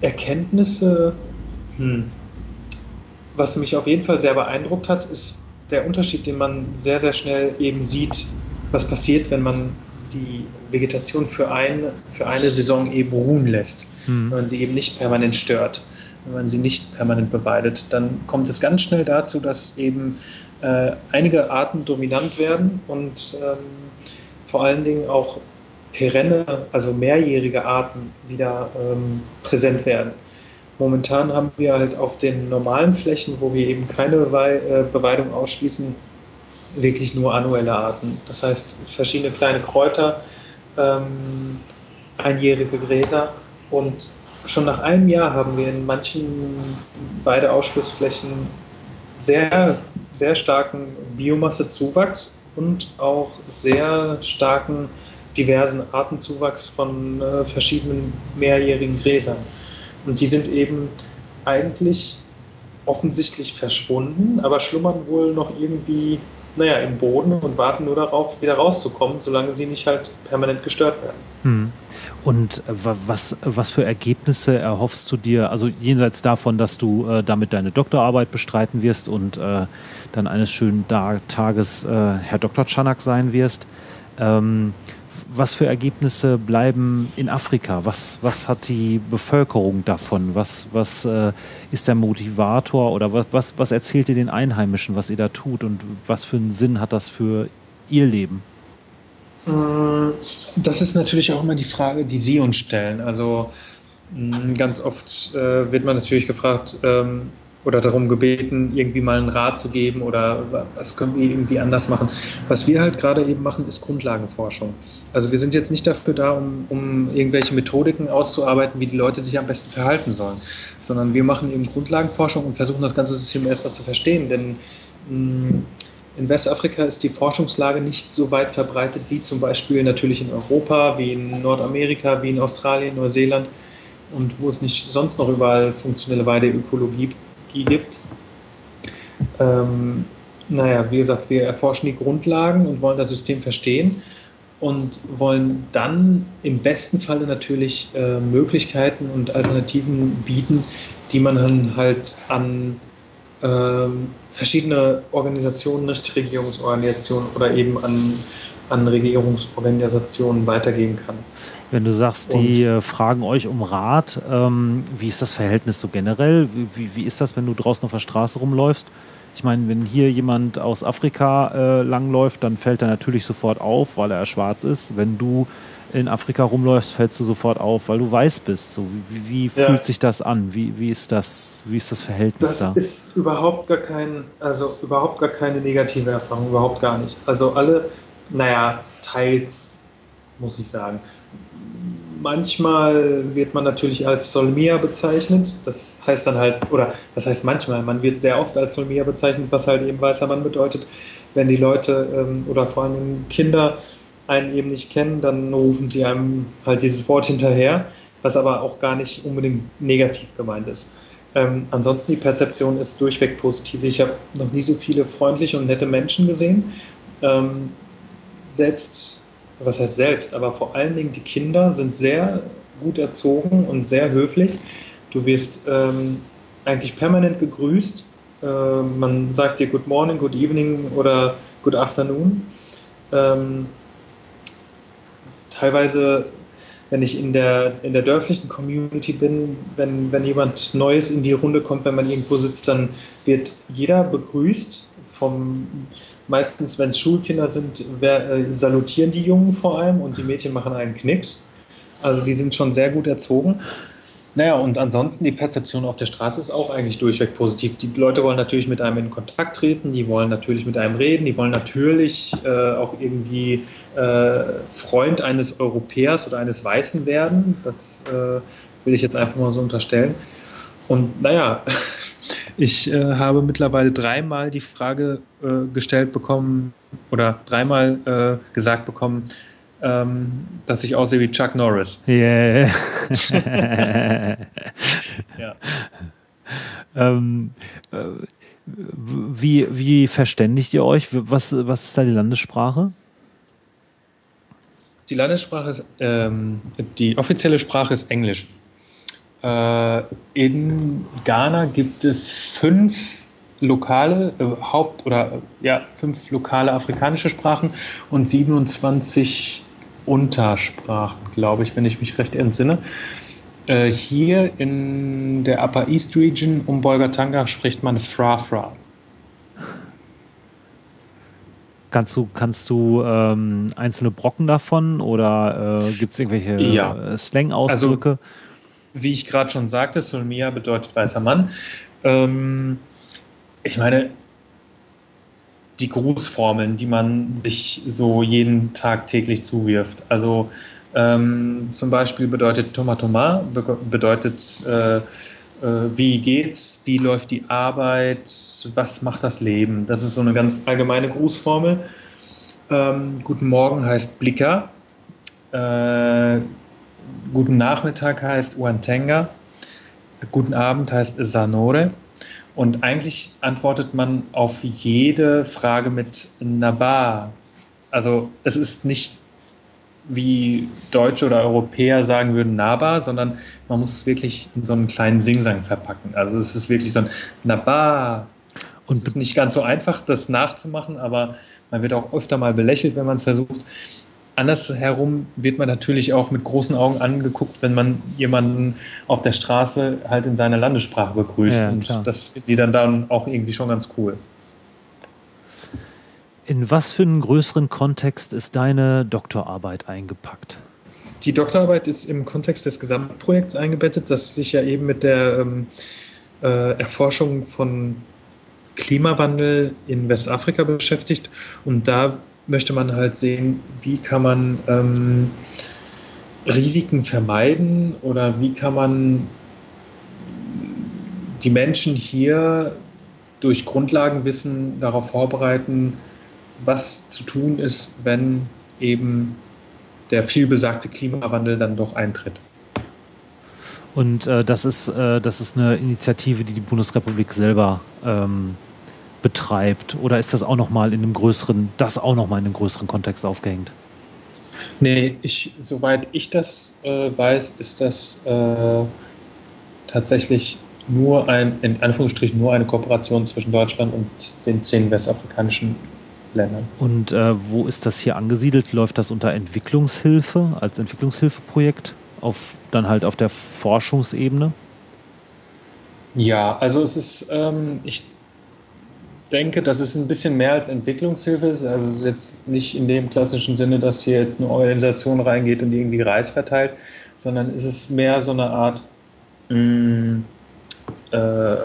Erkenntnisse, hm. was mich auf jeden Fall sehr beeindruckt hat, ist der Unterschied, den man sehr, sehr schnell eben sieht was passiert, wenn man die Vegetation für, ein, für eine Saison eben ruhen lässt, mhm. wenn man sie eben nicht permanent stört, wenn man sie nicht permanent beweidet, dann kommt es ganz schnell dazu, dass eben äh, einige Arten dominant werden und ähm, vor allen Dingen auch perenne, also mehrjährige Arten wieder ähm, präsent werden. Momentan haben wir halt auf den normalen Flächen, wo wir eben keine äh, Beweidung ausschließen, wirklich nur annuelle Arten. Das heißt, verschiedene kleine Kräuter, ähm, einjährige Gräser und schon nach einem Jahr haben wir in manchen beide Ausschlussflächen sehr, sehr starken Biomassezuwachs und auch sehr starken diversen Artenzuwachs von äh, verschiedenen mehrjährigen Gräsern. Und die sind eben eigentlich offensichtlich verschwunden, aber schlummern wohl noch irgendwie naja, im Boden und warten nur darauf, wieder rauszukommen, solange sie nicht halt permanent gestört werden. Hm. Und äh, was, was für Ergebnisse erhoffst du dir, also jenseits davon, dass du äh, damit deine Doktorarbeit bestreiten wirst und äh, dann eines schönen Tages äh, Herr Dr. Chanak sein wirst, ähm, was für Ergebnisse bleiben in Afrika? Was, was hat die Bevölkerung davon? Was, was äh, ist der Motivator oder was, was, was erzählt ihr den Einheimischen, was ihr da tut und was für einen Sinn hat das für ihr Leben? Mm, das ist natürlich auch immer die Frage, die Sie uns stellen. Also mm, ganz oft äh, wird man natürlich gefragt, ähm, oder darum gebeten, irgendwie mal einen Rat zu geben oder was können wir irgendwie anders machen. Was wir halt gerade eben machen, ist Grundlagenforschung. Also wir sind jetzt nicht dafür da, um, um irgendwelche Methodiken auszuarbeiten, wie die Leute sich am besten verhalten sollen, sondern wir machen eben Grundlagenforschung und versuchen das ganze System erstmal zu verstehen, denn mm, in Westafrika ist die Forschungslage nicht so weit verbreitet wie zum Beispiel natürlich in Europa, wie in Nordamerika, wie in Australien, Neuseeland und wo es nicht sonst noch überall funktionelle Weideökologie gibt. Ähm, naja, wie gesagt, wir erforschen die Grundlagen und wollen das System verstehen und wollen dann im besten Falle natürlich äh, Möglichkeiten und Alternativen bieten, die man dann halt an äh, verschiedene Organisationen, Nichtregierungsorganisationen oder eben an, an Regierungsorganisationen weitergeben kann. Wenn du sagst, die äh, fragen euch um Rat, ähm, wie ist das Verhältnis so generell? Wie, wie ist das, wenn du draußen auf der Straße rumläufst? Ich meine, wenn hier jemand aus Afrika äh, langläuft, dann fällt er natürlich sofort auf, weil er schwarz ist. Wenn du in Afrika rumläufst, fällst du sofort auf, weil du weiß bist. So, wie, wie ja. fühlt sich das an? Wie, wie, ist das, wie ist das Verhältnis das da? Das ist überhaupt gar kein, also überhaupt gar keine negative Erfahrung, überhaupt gar nicht. Also alle, naja, teils, muss ich sagen. Manchmal wird man natürlich als Solmia bezeichnet. Das heißt dann halt, oder was heißt manchmal? Man wird sehr oft als Solmia bezeichnet, was halt eben weißer Mann bedeutet. Wenn die Leute ähm, oder vor allem Kinder einen eben nicht kennen, dann rufen sie einem halt dieses Wort hinterher. was aber auch gar nicht unbedingt negativ gemeint ist. Ähm, ansonsten die Perzeption ist durchweg positiv. Ich habe noch nie so viele freundliche und nette Menschen gesehen. Ähm, selbst, was heißt selbst, aber vor allen Dingen die Kinder sind sehr gut erzogen und sehr höflich. Du wirst ähm, eigentlich permanent begrüßt. Äh, man sagt dir Good Morning, Good Evening oder Good Afternoon. Ähm, teilweise wenn ich in der, in der dörflichen Community bin, wenn, wenn jemand Neues in die Runde kommt, wenn man irgendwo sitzt, dann wird jeder begrüßt. Vom, meistens, wenn es Schulkinder sind, wer, äh, salutieren die Jungen vor allem und die Mädchen machen einen Knicks. Also die sind schon sehr gut erzogen. Naja, und ansonsten die Perzeption auf der Straße ist auch eigentlich durchweg positiv. Die Leute wollen natürlich mit einem in Kontakt treten, die wollen natürlich mit einem reden, die wollen natürlich äh, auch irgendwie äh, Freund eines Europäers oder eines Weißen werden. Das äh, will ich jetzt einfach mal so unterstellen. Und naja, (laughs) ich äh, habe mittlerweile dreimal die Frage äh, gestellt bekommen oder dreimal äh, gesagt bekommen, ähm, dass ich aussehe wie Chuck Norris. Yeah. ja. (laughs) Ähm, äh, wie, wie verständigt ihr euch? Was, was ist da die Landessprache? Die Landessprache ist, ähm, die offizielle Sprache ist Englisch. Äh, in Ghana gibt es fünf lokale äh, Haupt- oder ja, fünf lokale afrikanische Sprachen und 27 Untersprachen, glaube ich, wenn ich mich recht entsinne. Äh, hier in der Upper East Region um Bolgatanga spricht man Fra-Fra. Kannst du, kannst du ähm, einzelne Brocken davon oder äh, gibt es irgendwelche ja. Slang-Ausdrücke? Also, wie ich gerade schon sagte, Solmia bedeutet weißer Mann. Ähm, ich meine, die Grußformeln, die man sich so jeden Tag täglich zuwirft. Also ähm, zum Beispiel bedeutet Tomatoma, bedeutet äh, äh, wie geht's, wie läuft die Arbeit, was macht das Leben. Das ist so eine ganz allgemeine Grußformel. Ähm, guten Morgen heißt Blicker. Äh, guten Nachmittag heißt Uantenga. Guten Abend heißt Sanore. Und eigentlich antwortet man auf jede Frage mit Naba. Also es ist nicht wie Deutsche oder Europäer sagen würden Naba, sondern man muss es wirklich in so einen kleinen Singsang verpacken. Also es ist wirklich so ein Naba. Und es ist nicht ganz so einfach, das nachzumachen, aber man wird auch öfter mal belächelt, wenn man es versucht. Andersherum wird man natürlich auch mit großen Augen angeguckt, wenn man jemanden auf der Straße halt in seiner Landessprache begrüßt. Ja, und das finden die dann, dann auch irgendwie schon ganz cool. In was für einen größeren Kontext ist deine Doktorarbeit eingepackt? Die Doktorarbeit ist im Kontext des Gesamtprojekts eingebettet, das sich ja eben mit der ähm, äh, Erforschung von Klimawandel in Westafrika beschäftigt. Und da möchte man halt sehen, wie kann man ähm, Risiken vermeiden oder wie kann man die Menschen hier durch Grundlagenwissen darauf vorbereiten, was zu tun ist, wenn eben der vielbesagte Klimawandel dann doch eintritt. Und äh, das, ist, äh, das ist eine Initiative, die die Bundesrepublik selber ähm, betreibt? Oder ist das auch nochmal in einem größeren, das auch nochmal in einem größeren Kontext aufgehängt? Nee, ich, soweit ich das äh, weiß, ist das äh, tatsächlich nur ein, in Anführungsstrichen nur eine Kooperation zwischen Deutschland und den zehn westafrikanischen Ländern. Und äh, wo ist das hier angesiedelt? Läuft das unter Entwicklungshilfe, als Entwicklungshilfeprojekt, auf, dann halt auf der Forschungsebene? Ja, also es ist, ähm, ich denke, dass es ein bisschen mehr als Entwicklungshilfe ist. Also es ist jetzt nicht in dem klassischen Sinne, dass hier jetzt eine Organisation reingeht und irgendwie Reis verteilt, sondern es ist mehr so eine Art mh, mm, äh,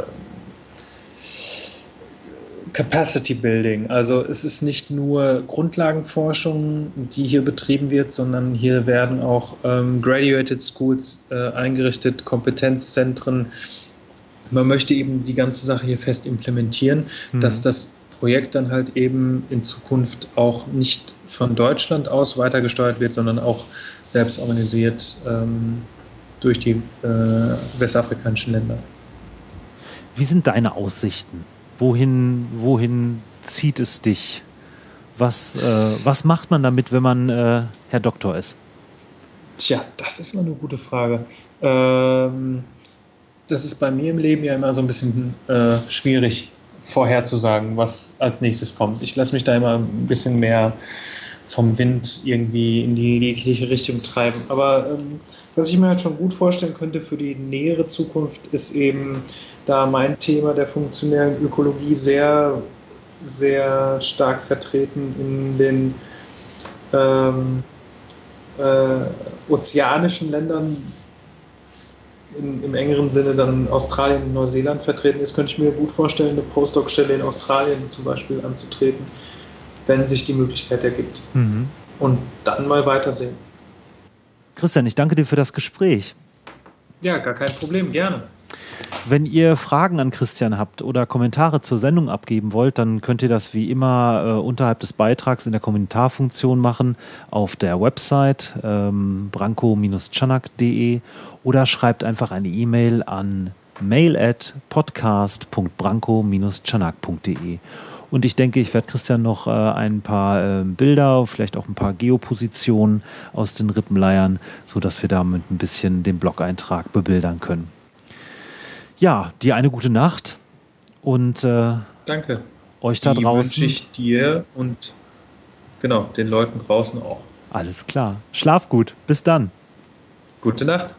Capacity Building. Also es ist nicht nur Grundlagenforschung, die hier betrieben wird, sondern hier werden auch ähm, Graduated Schools äh, eingerichtet, Kompetenzzentren, man möchte eben die ganze Sache hier fest implementieren, mhm. dass das Projekt dann halt eben in Zukunft auch nicht von Deutschland aus weitergesteuert wird, sondern auch selbst organisiert ähm, durch die äh, westafrikanischen Länder. Wie sind deine Aussichten? Wohin, wohin zieht es dich? Was, äh, was macht man damit, wenn man äh, Herr Doktor ist? Tja, das ist immer eine gute Frage. Ähm, das ist bei mir im Leben ja immer so ein bisschen äh, schwierig vorherzusagen, was als nächstes kommt. Ich lasse mich da immer ein bisschen mehr vom Wind irgendwie in die jegliche Richtung treiben. Aber ähm, was ich mir halt schon gut vorstellen könnte für die nähere Zukunft, ist eben da mein Thema der funktionellen Ökologie sehr, sehr stark vertreten in den ähm, äh, ozeanischen Ländern, in, im engeren Sinne dann Australien und Neuseeland vertreten ist, könnte ich mir gut vorstellen, eine Postdoc-Stelle in Australien zum Beispiel anzutreten wenn sich die Möglichkeit ergibt. Mhm. Und dann mal weitersehen. Christian, ich danke dir für das Gespräch. Ja, gar kein Problem, gerne. Wenn ihr Fragen an Christian habt oder Kommentare zur Sendung abgeben wollt, dann könnt ihr das wie immer äh, unterhalb des Beitrags in der Kommentarfunktion machen auf der Website ähm, branko-chanak.de oder schreibt einfach eine E-Mail an mail at podcast.branko-chanak.de. Und ich denke, ich werde Christian noch äh, ein paar äh, Bilder, vielleicht auch ein paar Geopositionen aus den Rippen leiern, sodass wir damit ein bisschen den Blog-Eintrag bebildern können. Ja, dir eine gute Nacht und äh, danke. Euch da Die draußen. wünsche ich dir und genau, den Leuten draußen auch. Alles klar. Schlaf gut. Bis dann. Gute Nacht.